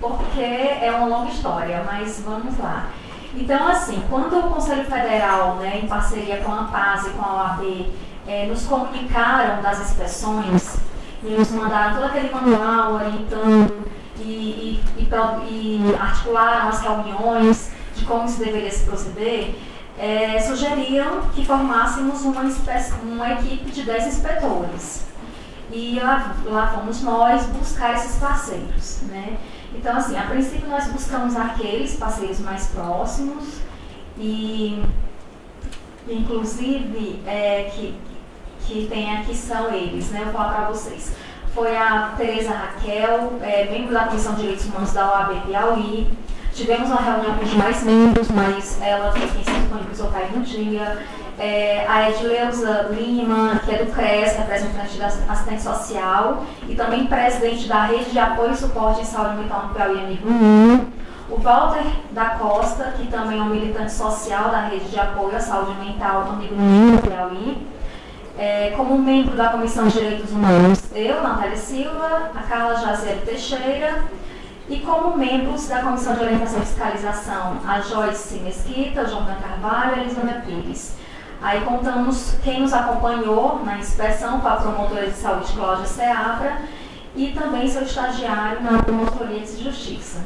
porque é uma longa história, mas vamos lá. Então, assim, quando o Conselho Federal, né, em parceria com a PAS e com a OAB, é, nos comunicaram das inspeções e nos mandaram todo aquele manual orientando e, e, e, articularam as reuniões de como se deveria se proceder, é, sugeriram que formássemos uma, uma equipe de 10 inspetores. E lá, lá fomos nós buscar esses parceiros. Né? Então, assim, a princípio nós buscamos aqueles parceiros mais próximos e, inclusive, é, que, que tem aqui são eles, né? Eu vou falar para vocês foi a Tereza Raquel, é, membro da Comissão de Direitos Humanos da OAB Piauí. Tivemos uma reunião com os demais membros, mas ela foi quem se disponibilizou para ir no dia. É, a Edileuza Lima, que é do CRES, representante da assistente social, e também presidente da Rede de Apoio e Suporte em Saúde Mental no Piauí, amigo Ninho. O Walter da Costa, que também é um militante social da Rede de Apoio à Saúde Mental, amigo Ninho, no Piauí é, como membro da Comissão de Direitos Humanos, eu, Natália Silva, a Carla Jaziel Teixeira, e como membros da Comissão de Orientação e Fiscalização, a Joyce Mesquita, Jordan Carvalho e Elisânia Pires. Aí contamos quem nos acompanhou na inspeção com a promotora de saúde Cláudia Seabra e também seu estagiário na promotoria de justiça.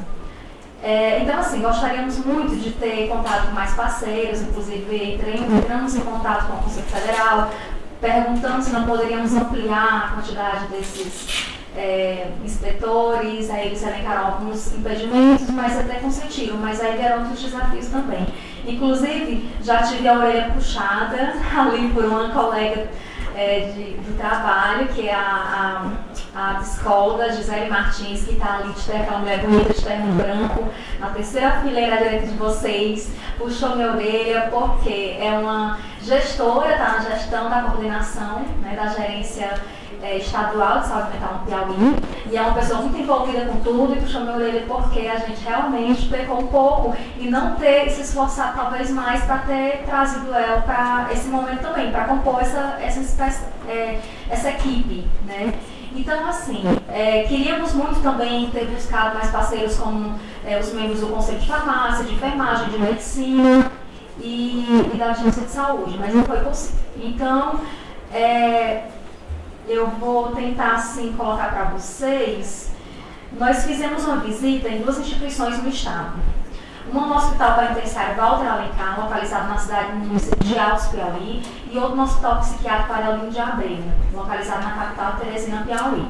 É, então, assim, gostaríamos muito de ter contato com mais parceiros, inclusive entramos em contato com o Conselho Federal, perguntando se não poderíamos ampliar a quantidade desses é, inspetores, aí eles elencaram alguns impedimentos, mas até consentiram, mas aí vieram outros desafios também. Inclusive, já tive a orelha puxada ali por uma colega é, de, de, trabalho, que é a, a, a psicóloga Gisele Martins, que está ali de terno, aquela mulher bonita de terno branco, na terceira fileira direita de vocês, puxou minha orelha, porque é uma gestora, está na gestão da coordenação, né, da gerência é, estadual de saúde mental no Piauí, e é uma pessoa muito envolvida com tudo e puxou minha orelha porque a gente realmente pecou um pouco e não ter se esforçado talvez mais para ter trazido ela para esse momento também, para compor essa, essa, é, essa equipe, né? Então, assim, é, queríamos muito também ter buscado mais parceiros como é, os membros do Conselho de Farmácia, de Enfermagem, de Medicina e, e da Agência de Saúde, mas não foi possível. Então, é, eu vou tentar assim colocar para vocês. Nós fizemos uma visita em duas instituições no estado. Uma no Hospital Penitenciário Walter Alencar, localizado na cidade de Altos Piauí, e outro no Hospital Psiquiátrico Arelinho de Abreu, localizado na capital Teresina Piauí.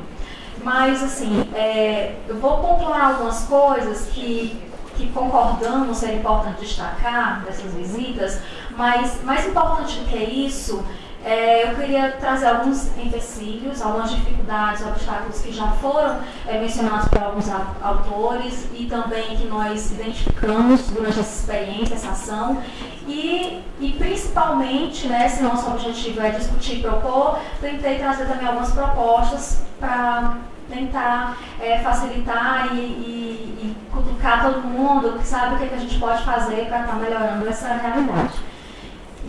Mas, assim, é, eu vou pontuar algumas coisas que, que concordamos ser importante destacar dessas visitas, mas mais importante do que isso é, eu queria trazer alguns empecilhos, algumas dificuldades, obstáculos que já foram é, mencionados por alguns autores e também que nós identificamos durante essa experiência, essa ação. E, e principalmente, né, se nosso objetivo é discutir e propor, tentei trazer também algumas propostas para tentar é, facilitar e, e, e cutucar todo mundo que sabe o que, é que a gente pode fazer para estar tá melhorando essa realidade.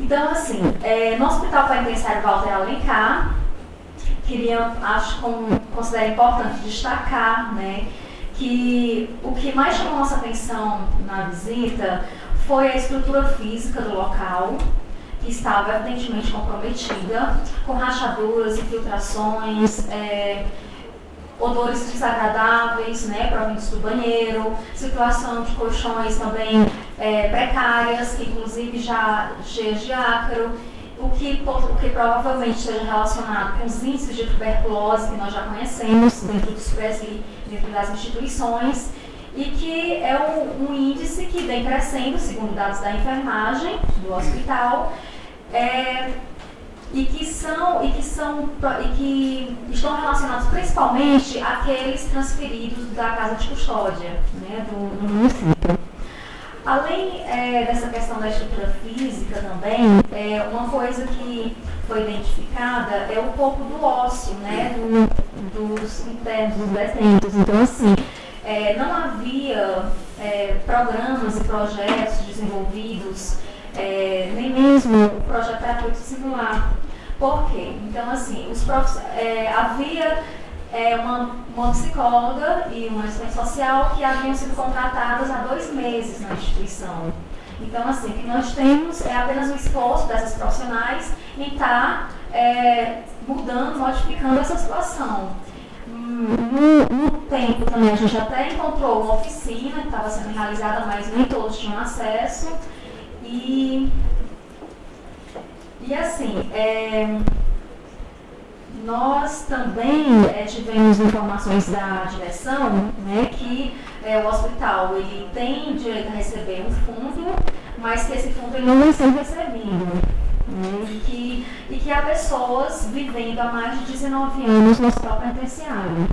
Então, assim, é, no Hospital Penitenciário Walter Alencar, queria, acho, com, considero importante destacar, né, que o que mais chamou nossa atenção na visita foi a estrutura física do local, que estava evidentemente comprometida, com rachaduras, infiltrações, é, odores desagradáveis, né, provindos do banheiro, situação de colchões também é, precárias, que inclusive já cheias de ácaro, o que, o que provavelmente esteja relacionado com os índices de tuberculose que nós já conhecemos dentro dos PSI, dentro das instituições, e que é um, um, índice que vem crescendo, segundo dados da enfermagem do hospital, é, e que são e que são e que estão relacionados principalmente àqueles transferidos da casa de custódia, né, do, do município. Além é, dessa questão da estrutura física também, é, uma coisa que foi identificada é um pouco do ócio, né, do, dos internos, dos detentos. Então, assim, é, não havia é, programas e projetos desenvolvidos, é, nem mesmo o projeto terapêutico singular. Por quê? Então, assim, os é, havia é, uma, uma, psicóloga e uma assistente social que haviam sido contratadas há dois meses na instituição. Então, assim, o que nós temos é apenas um esforço dessas profissionais em estar tá, é, mudando, modificando essa situação. No, no, tempo também a gente até encontrou uma oficina que estava sendo realizada, mas nem todos tinham acesso. E, e assim, é, nós também é, tivemos informações da direção né, que é, o hospital ele tem direito a receber um fundo, mas que esse fundo ele não vai ser recebido. Né, e, que, e que há pessoas vivendo há mais de 19 anos no hospital penitenciário.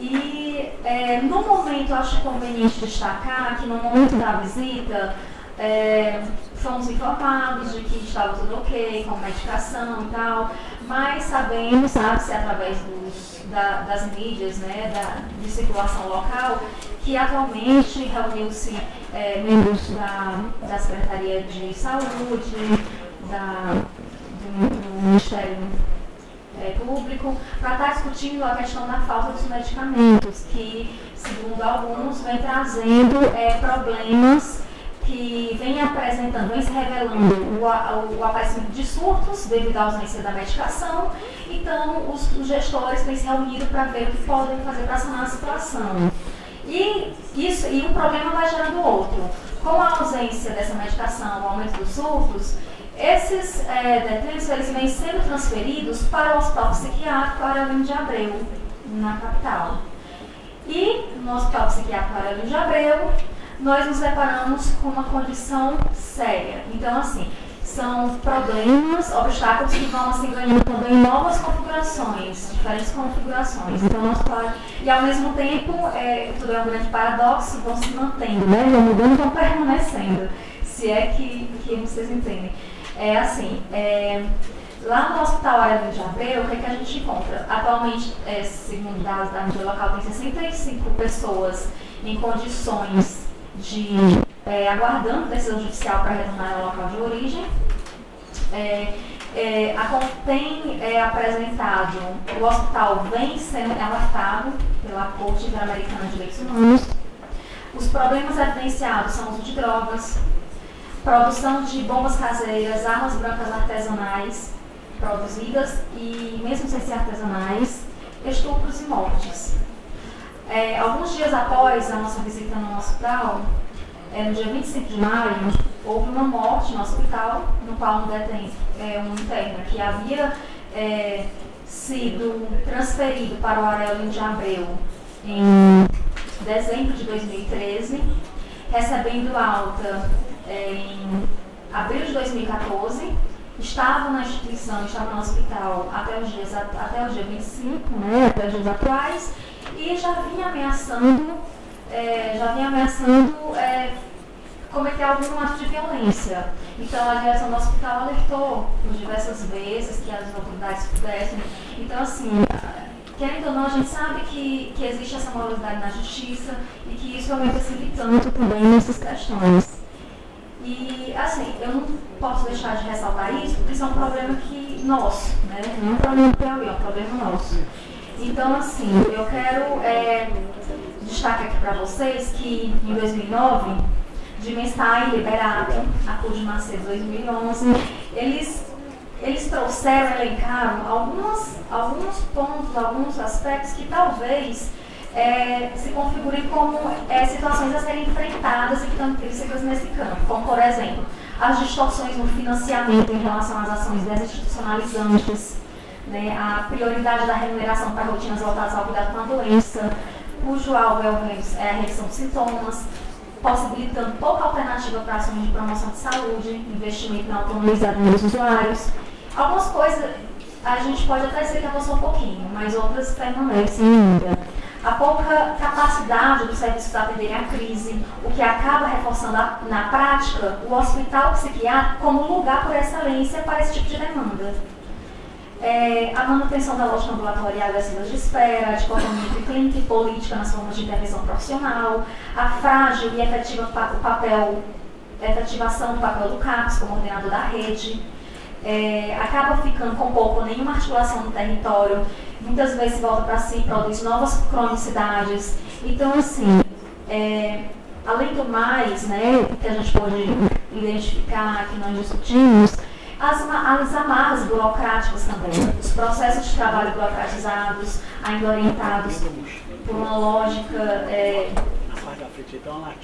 E é, no momento, acho conveniente destacar que no momento da visita, é, fomos informados de que estava tudo ok, com medicação e tal, mas sabemos, sabe-se através dos, da, das mídias, né, da, de circulação local, que atualmente reuniu-se é, membros da, da Secretaria de Saúde, da, do, do Ministério é, Público, para estar discutindo a questão da falta dos medicamentos, que, segundo alguns, vem trazendo é, problemas que vem apresentando, vem se revelando o, o, o, aparecimento de surtos devido à ausência da medicação. Então, os, os gestores têm se reunido para ver o que podem fazer para sanar a situação. E, isso, e um problema vai gerando outro. Com a ausência dessa medicação, o aumento dos surtos, esses é, detentos eles vêm sendo transferidos para o Hospital Psiquiátrico Aurelino de Abreu, na capital. E no Hospital Psiquiátrico Aurelino de Abreu, nós nos deparamos com uma condição séria. Então, assim, são problemas, obstáculos que vão assim, ganhando também novas configurações, diferentes configurações. Então, nós e ao mesmo tempo, é, tudo é um grande paradoxo, vão se mantendo, né? vão mudando vão permanecendo, se é que, que vocês entendem. É assim, é, lá no Hospital Área de Abreu, o que, é que a gente encontra? Atualmente, é, segundo dados da mídia local, tem 65 pessoas em condições de é, aguardando decisão judicial para retornar ao local de origem. É, é, a, tem é, apresentado, o hospital vem sendo alertado pela Corte Interamericana de Direitos Humanos. Os problemas evidenciados são o uso de drogas, produção de bombas caseiras, armas brancas artesanais produzidas e, mesmo sem ser artesanais, estupros e mortes. É, alguns dias após a nossa visita no hospital, é, no dia 25 de maio, houve uma morte no hospital, no qual um é, um interno que havia é, sido transferido para o Aurélio de Abreu em dezembro de 2013, recebendo alta em abril de 2014, estava na instituição, estava no hospital até os dias, até o dia 25, né, até os dias atuais, e já vinha ameaçando, é, já vinha ameaçando é, cometer algum ato de violência. Então a direção do hospital alertou por diversas vezes que as autoridades pudessem. Então assim, querendo ou não, a gente sabe que, que existe essa moralidade na justiça e que isso aumenta se tanto também nessas questões. E assim, eu não posso deixar de ressaltar isso, porque isso é um problema que nosso, né? Não é um problema Piauí, é um problema nosso. Então, assim, eu quero é, destacar aqui para vocês que em 2009, de Mensai Liberado, a Cor de Macedo 2011, eles, eles trouxeram, elencaram algumas, alguns pontos, alguns aspectos que talvez é, se configurem como é, situações a serem enfrentadas e nesse campo, como, por exemplo, as distorções no financiamento em relação às ações desinstitucionalizantes, né, a prioridade da remuneração para rotinas voltadas ao cuidado com a doença, cujo alvo é, a redução de sintomas, possibilitando pouca alternativa para ações de promoção de saúde, investimento na autonomia dos usuários. Algumas coisas a gente pode até que avançou um pouquinho, mas outras permanecem ainda. A pouca capacidade do serviço para atender a crise, o que acaba reforçando a, na prática o hospital psiquiátrico como lugar por excelência para esse tipo de demanda. É, a manutenção da lógica ambulatorial das de espera, a dicotomia entre clínica e política nas formas de intervenção profissional, a frágil e efetiva o papel, efetivação do papel do CAPS como ordenador da rede, é, acaba ficando com pouco nenhuma articulação no território, muitas vezes volta para si, produz novas cronicidades. Então, assim, é, além do mais, né, que a gente pode identificar, que nós discutimos, as, as amarras burocráticas também, os processos de trabalho burocratizados, ainda orientados por uma lógica é,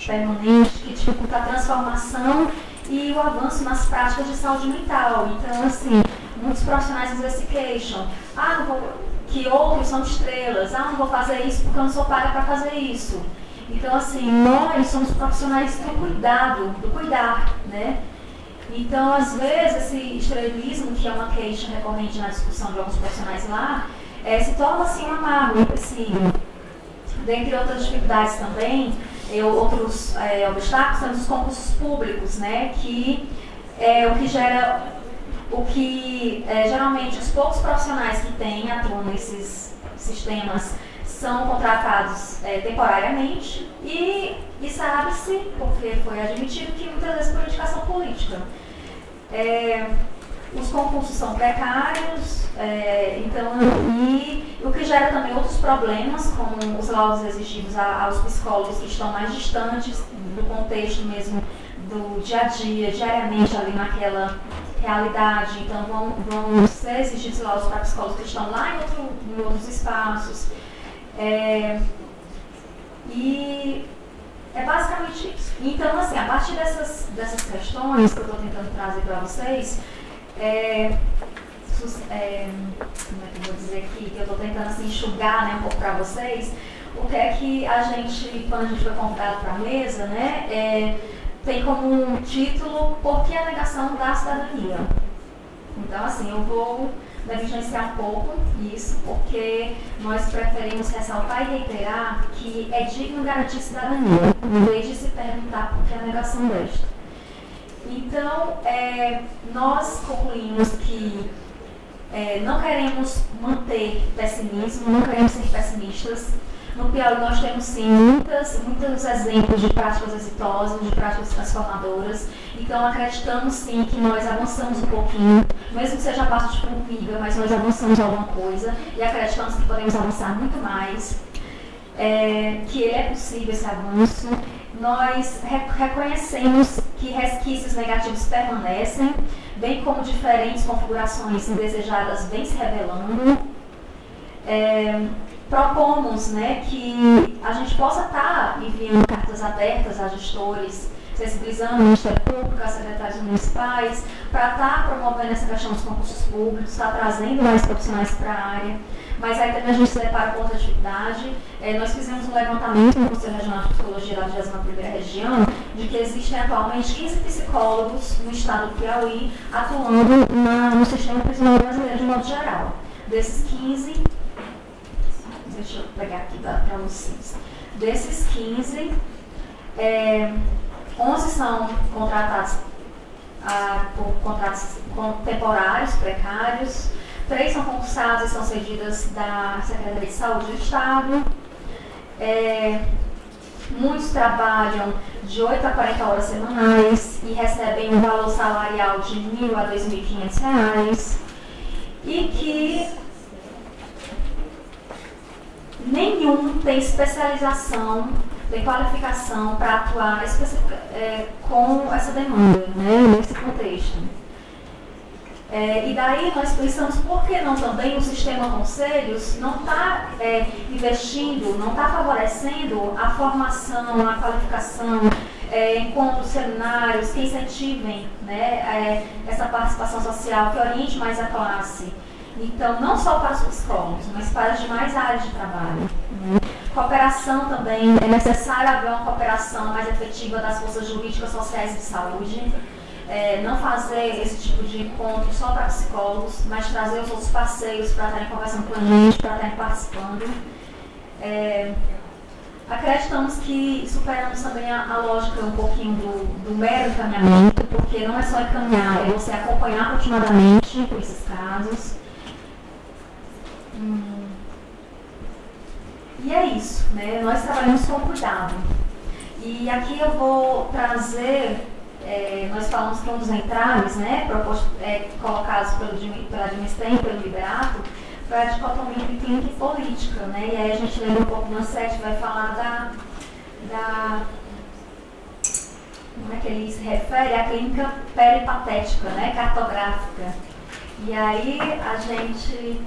permanente que dificulta a transformação e o avanço nas práticas de saúde mental. Então, assim, muitos profissionais dizem assim, queixam, ah, não vou, que outros são estrelas, ah, não vou fazer isso porque eu não sou paga para fazer isso. Então, assim, nós somos profissionais do cuidado, do cuidar, né? Então, às vezes, esse estrelismo, que é uma queixa recorrente na discussão de alguns profissionais lá, é, se torna assim um amargo, um empecilho. Dentre outras dificuldades também, eu, outros é, obstáculos são os concursos públicos, né, que é o que gera, o que é, geralmente os poucos profissionais que têm, atuam nesses sistemas, são contratados é, temporariamente e, e sabe-se, porque foi admitido, que muitas vezes por indicação política. É, os concursos são precários, é, então, e o que gera também outros problemas, como os laudos exigidos a, aos psicólogos que estão mais distantes do contexto mesmo do dia a dia, diariamente ali naquela realidade. Então, vão, vão ser exigidos laudos para psicólogos que estão lá em, outro, em outros espaços. É, e é basicamente isso. Então, assim, a partir dessas, dessas questões que eu estou tentando trazer para vocês, é, é, como é que eu vou dizer aqui, que eu estou tentando assim, enxugar né, um pouco para vocês, o que é que a gente, quando a gente foi convidado para a mesa, né, é, tem como um título Por que a negação da cidadania? Então, assim, eu vou negligenciar um pouco isso, porque nós preferimos ressaltar e reiterar que é digno garantir cidadania, em vez de se perguntar por que a negação desta. Então, é, nós concluímos que é, não queremos manter pessimismo, não queremos ser pessimistas. No Piauí nós temos sim muitas, muitos exemplos de práticas exitosas, de práticas transformadoras. Então acreditamos sim que nós avançamos um pouquinho, mesmo que seja a parte de formiga, mas nós avançamos alguma coisa e acreditamos que podemos avançar muito mais. É, que é possível esse avanço nós reconhecemos que resquícios negativos permanecem, bem como diferentes configurações indesejadas vêm se revelando. É, propomos né, que a gente possa estar enviando cartas abertas a gestores, sensibilizando o Ministério Público, as secretárias municipais, para estar promovendo essa questão dos concursos públicos, estar trazendo mais profissionais para a área mas aí também a gente se depara com outra dificuldade. É, nós fizemos um levantamento no Conselho Regional de Psicologia da 21ª Região de que existem atualmente 15 psicólogos no estado do Piauí atuando na, no sistema prisional brasileiro de modo geral. Desses 15, deixa eu pegar aqui para vocês. Desses 15, é, 11 são contratados ah, por contratos temporários, precários, Três são concursadas e são cedidas da Secretaria de Saúde do Estado. É, muitos trabalham de 8 a 40 horas semanais e recebem um valor salarial de R$ 1.000 a R$ 2.500 e que nenhum tem especialização, tem qualificação para atuar é, com essa demanda, né, nesse contexto. É, e daí nós pensamos, por que não também o sistema conselhos não está é, investindo, não está favorecendo a formação, a qualificação, é, encontros, seminários que incentivem né, é, essa participação social, que oriente mais a classe. Então, não só para os psicólogos, mas para as demais áreas de trabalho. Cooperação também, é necessário haver uma cooperação mais efetiva das forças jurídicas, sociais e de saúde. É, não fazer esse tipo de encontro só para psicólogos, mas trazer os outros parceiros para estarem conversando com a gente, para estarem participando. É, acreditamos que superamos também a, a, lógica um pouquinho do, do mero encaminhamento, porque não é só encaminhar, é você acompanhar continuadamente esses casos. E é isso, né? Nós trabalhamos com cuidado. E aqui eu vou trazer, é, nós falamos que um dos entraves, né, proposto, é, colocados pelo, pela pelo Liberato, foi a dicotomia entre clínica e política, né? E aí a gente lembra um pouco do Ansete, vai falar da, da como é que ele se refere à clínica peripatética, né, cartográfica. E aí a gente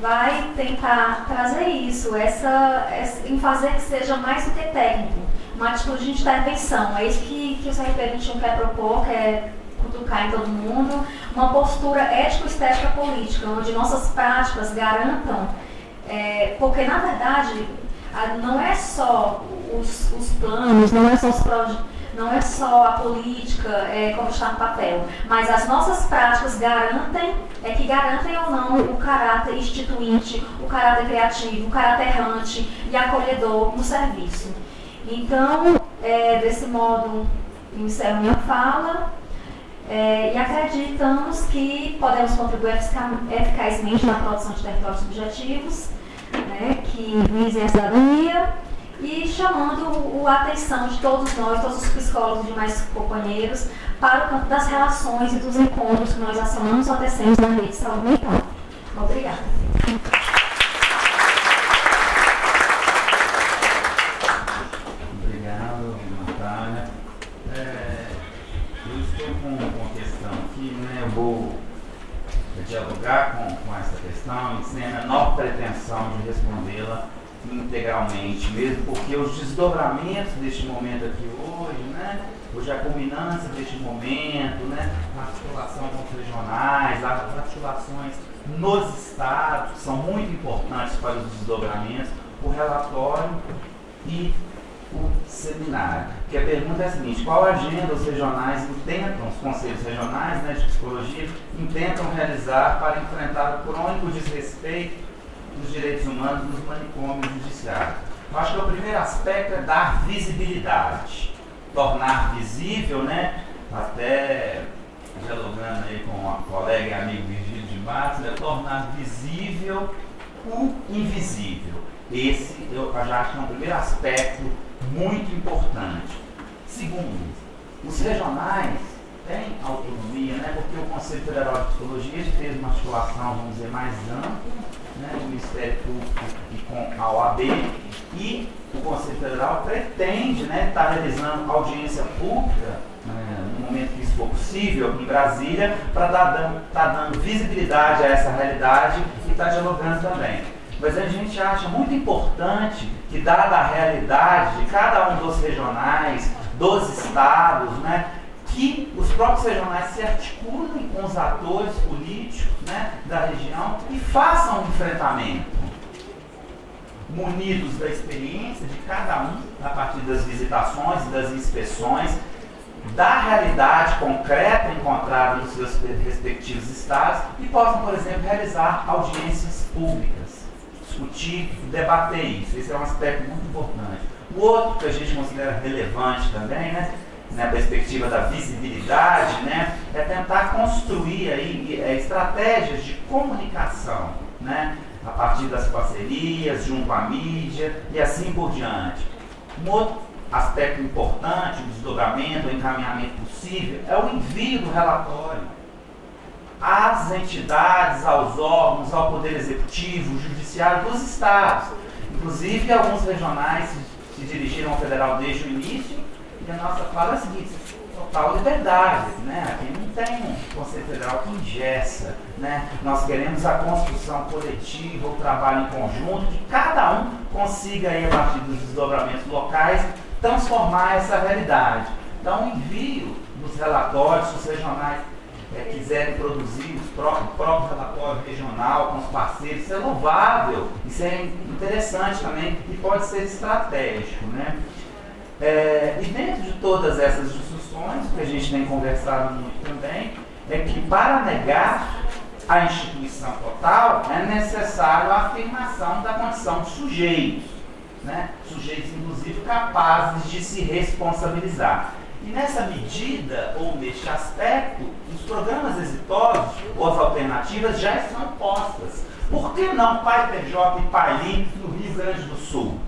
vai tentar trazer isso, essa, essa, em fazer que seja mais do que técnico, uma atitude de intervenção. É isso que, que o CRP 21 quer propor, quer cutucar em todo mundo, uma postura ético-estética política, onde nossas práticas garantam, é, porque na verdade não é só os, os planos, não é só os projetos não é só a política é, como está no papel, mas as nossas práticas garantem, é que garantem ou não o caráter instituinte, o caráter criativo, o caráter errante e acolhedor no serviço. Então, é, desse modo, encerro minha fala é, e acreditamos que podemos contribuir eficazmente na produção de territórios subjetivos, né, que visem a cidadania e chamando a atenção de todos nós, todos os psicólogos e demais companheiros, para o campo das relações e dos encontros que nós acionamos ou tecemos na rede de saúde mental. Obrigada. Obrigado, Natália. É, eu estou com uma questão aqui, né? Vou dialogar com, com essa questão sem a menor pretensão de integralmente, mesmo porque os desdobramentos deste momento aqui hoje, né, hoje a culminância deste momento, né, articulação com os regionais, as articulações nos estados, são muito importantes para os desdobramentos, o relatório e o seminário. Que a pergunta é a seguinte, qual agenda os regionais intentam, os conselhos regionais né, de psicologia, intentam realizar para enfrentar o crônico desrespeito dos direitos humanos nos manicômios judiciários. Eu acho que o primeiro aspecto é dar visibilidade, tornar visível, né? Até dialogando aí com a colega e amigo Virgílio de Matos, é tornar visível o invisível. Esse eu já acho que é um primeiro aspecto muito importante. Segundo, os regionais têm autonomia, né? porque o Conselho Federal de Psicologia fez uma articulação, vamos dizer, mais ampla né, o Ministério Público e com a OAB, e o Conselho Federal pretende estar né, tá realizando audiência pública, né, no momento que isso for possível, em Brasília, para estar dando, tá dando visibilidade a essa realidade e estar tá dialogando também. Mas a gente acha muito importante que, dada a realidade de cada um dos regionais, dos estados, né, que os próprios regionais se articulem com os atores políticos né, da região e façam um enfrentamento, munidos da experiência de cada um, a partir das visitações e das inspeções, da realidade concreta encontrada nos seus respectivos estados e possam, por exemplo, realizar audiências públicas, discutir, debater isso. Esse é um aspecto muito importante. O outro que a gente considera relevante também, né, na perspectiva da visibilidade, né, é tentar construir aí é, estratégias de comunicação, né, a partir das parcerias, junto à mídia e assim por diante. Um outro aspecto importante, o desdobramento, o encaminhamento possível, é o envio do relatório às entidades, aos órgãos, ao Poder Executivo, Judiciário dos Estados. Inclusive, alguns regionais se dirigiram ao federal desde o início a nossa fala é a seguinte, total liberdade, né? Aqui não tem um Conselho Federal que ingessa, né? Nós queremos a construção coletiva, o trabalho em conjunto, que cada um consiga aí, a partir dos desdobramentos locais, transformar essa realidade. Então, o envio dos relatórios, dos regionais, é, quiserem produzir o próprio, próprio relatório regional com os parceiros, isso é louvável, isso é interessante também e pode ser estratégico. Né? É, e dentro de todas essas discussões, que a gente tem conversado muito também, é que para negar a instituição total é necessário a afirmação da condição de sujeitos, né? sujeitos inclusive capazes de se responsabilizar. E nessa medida, ou neste aspecto, os programas exitosos ou as alternativas já estão postas. Por que não Pai PJ e Pai Limpo no Rio Grande do Sul?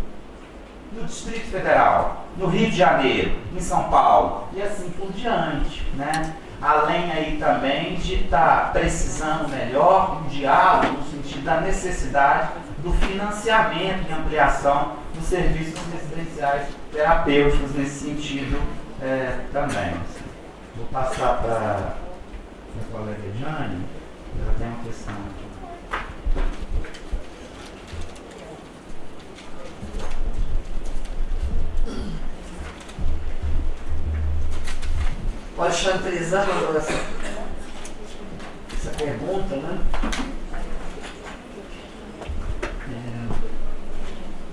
No Distrito Federal, no Rio de Janeiro, em São Paulo e assim por diante. Né? Além aí também de estar tá precisando melhor um diálogo no sentido da necessidade do financiamento e ampliação dos serviços residenciais terapêuticos nesse sentido é, também. Vou passar para a colega Jane, ela tem uma questão aqui. Pode chantelizar essa, essa pergunta, né?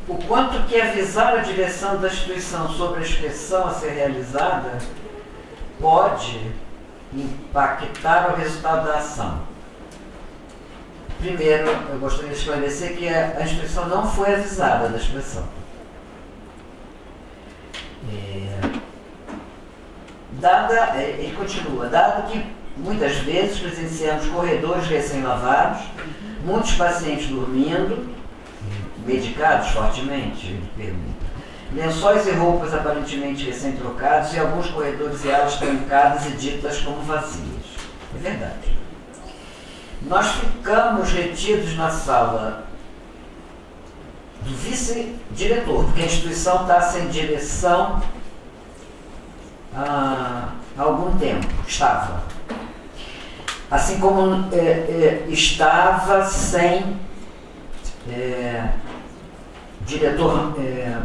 o quanto que avisar a direção da instituição sobre a inspeção a ser realizada pode impactar o resultado da ação. Primeiro, eu gostaria de esclarecer que a instituição não foi avisada da inspeção. É, dada, é, ele continua, dado que muitas vezes presenciamos corredores recém-lavados, muitos pacientes dormindo, medicados fortemente? pergunta. Lençóis e roupas aparentemente recém-trocados e alguns corredores e alas trancadas e ditas como vazias. É verdade. Nós ficamos retidos na sala vice-diretor, porque a instituição está sem direção há algum tempo. Estava. Assim como é, é, estava sem é, diretor é,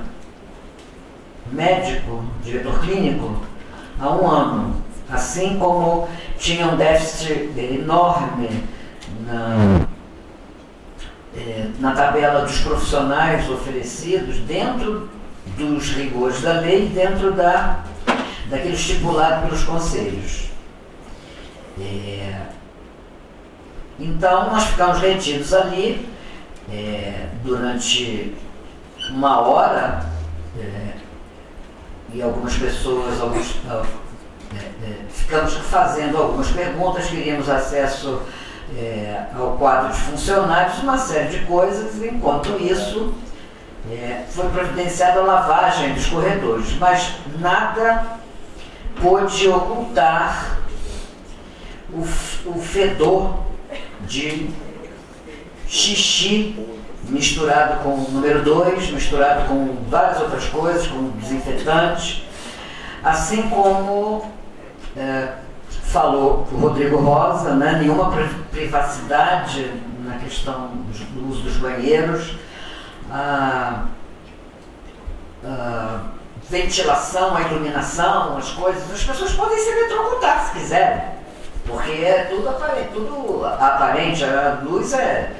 médico, diretor clínico, há um ano. Assim como tinha um déficit enorme na, é, na tabela dos profissionais oferecidos dentro dos rigores da lei, dentro da, daquele estipulado pelos conselhos. É, então nós ficamos retidos ali é, durante uma hora é, e algumas pessoas, alguns, é, é, ficamos fazendo algumas perguntas, queríamos acesso é, ao quadro de funcionários, uma série de coisas, enquanto isso é, foi providenciada a lavagem dos corredores, mas nada pôde ocultar o, o fedor de xixi misturado com o número 2, misturado com várias outras coisas, com desinfetantes, assim como é, falou o Rodrigo Rosa, né, nenhuma privacidade na questão do uso dos banheiros, a, a ventilação, a iluminação, as coisas, as pessoas podem se eletrocutar se quiserem, porque é tudo aparente, tudo aparente. A luz é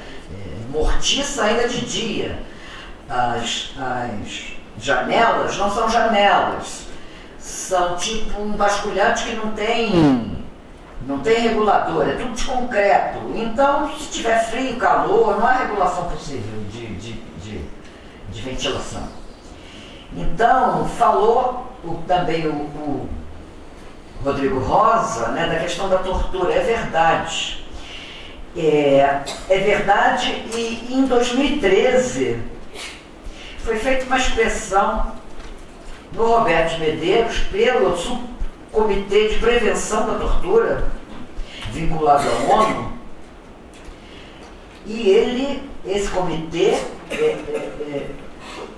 mortiça ainda de dia. As, as janelas não são janelas, são tipo um basculhante que não tem, não tem regulador, é tudo de concreto. Então, se tiver frio, calor, não há regulação possível de, de, de, de ventilação. Então, falou o, também o, o Rodrigo Rosa né, da questão da tortura. É verdade. É, é verdade, e em 2013 foi feita uma expressão no Roberto Medeiros pelo Subcomitê de Prevenção da Tortura, vinculado à ONU, e ele, esse comitê, é, é,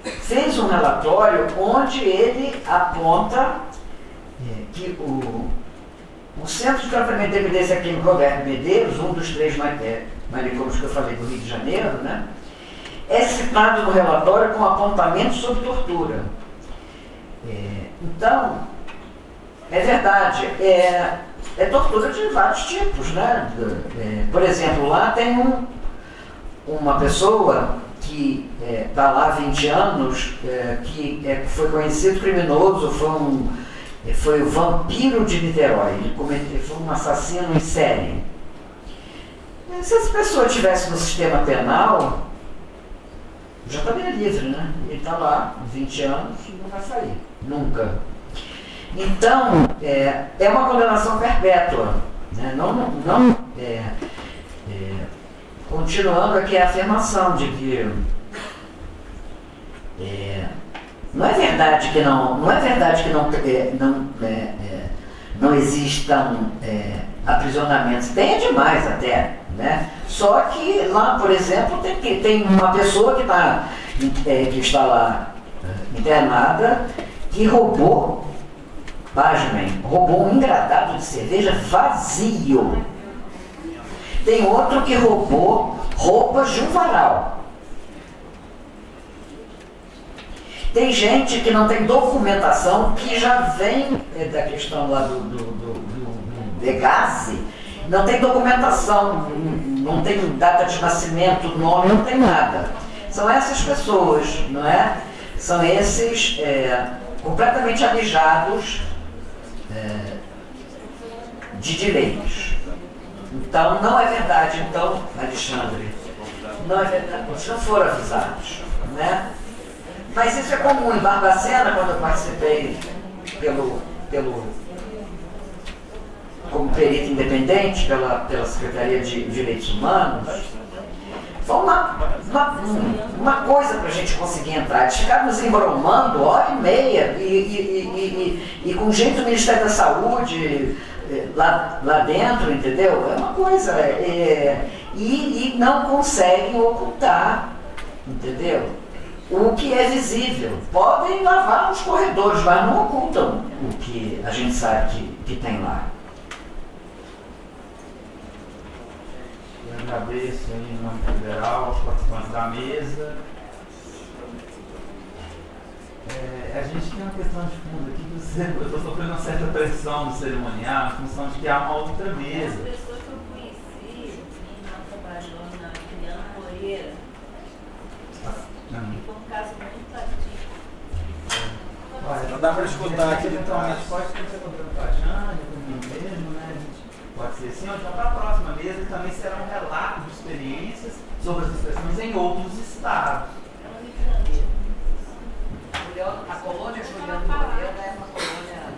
é, fez um relatório onde ele aponta é, que o o Centro de Tratamento de Evidência Clínica Roberto Medeiros, um dos três é, manicômios que eu falei do Rio de Janeiro, né, é citado no relatório com apontamento sobre tortura. É, então, é verdade, é, é tortura de vários tipos, né? É, por exemplo, lá tem um, uma pessoa que está é, lá há 20 anos, é, que é, foi conhecido criminoso, foi, um, é, foi o vampiro de Niterói, ele, cometeu, foi um assassino em série. Se essa pessoa estivesse no sistema penal, já estaria livre, né? Ele está lá, 20 anos, e não vai sair, nunca. Então, é, é uma condenação perpétua. Né? Não, não, é, é, continuando aqui a afirmação de que é, não é verdade que não, não é verdade que não, é, não, é, não existam aprisionamentos. Tem demais até. Né? Só que lá, por exemplo, tem, tem uma pessoa que, tá, que está lá internada que roubou Pasmem, roubou um engradado de cerveja vazio. Tem outro que roubou roupas de um varal. Tem gente que não tem documentação, que já vem é, da questão lá do, do, do, do não tem documentação, não tem data de nascimento, nome, não tem nada. São essas pessoas, não é? São esses é, completamente alijados de direitos. Então, não é verdade, então, Alexandre, não é verdade, vocês não foram avisados, né? Mas isso é comum em Barbacena, quando eu participei pelo, pelo, como perito independente pela, pela Secretaria de Direitos Humanos, foi uma, uma, uma coisa para a gente conseguir entrar. Eles ficaram nos embromando hora e meia e, e, e, e, com jeito do Ministério da Saúde eh, lá, lá dentro, entendeu? É uma coisa. É, e, e não conseguem ocultar, entendeu? O que é visível. Podem lavar nos corredores, mas não ocultam o que a gente sabe que, que tem lá. Agradeço aí em nome federal, aos participantes da mesa. É, a gente tem uma questão de fundo aqui que você, eu estou sofrendo uma certa pressão no cerimonial em função de que há uma outra mesa. As pessoas que eu conheci, trabalhou na Moreira, e foi um caso muito. Não dá para escutar aqui literalmente. Pode ser contando com a Jane, comigo mesmo, né? Pode ser assim, então para a próxima mesa também será um relato de experiências sobre as expressões em outros estados. A colônia Juliana Moreira é uma colônia.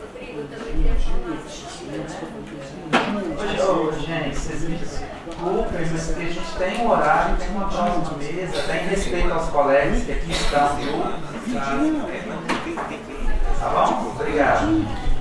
Rodrigo, também queria falar. Ô, gente, vocês me desculpem, mas a gente tem um horário, tem uma próxima mesa, tem respeito aos colegas que aqui estão, viu? Tá bom? Obrigado.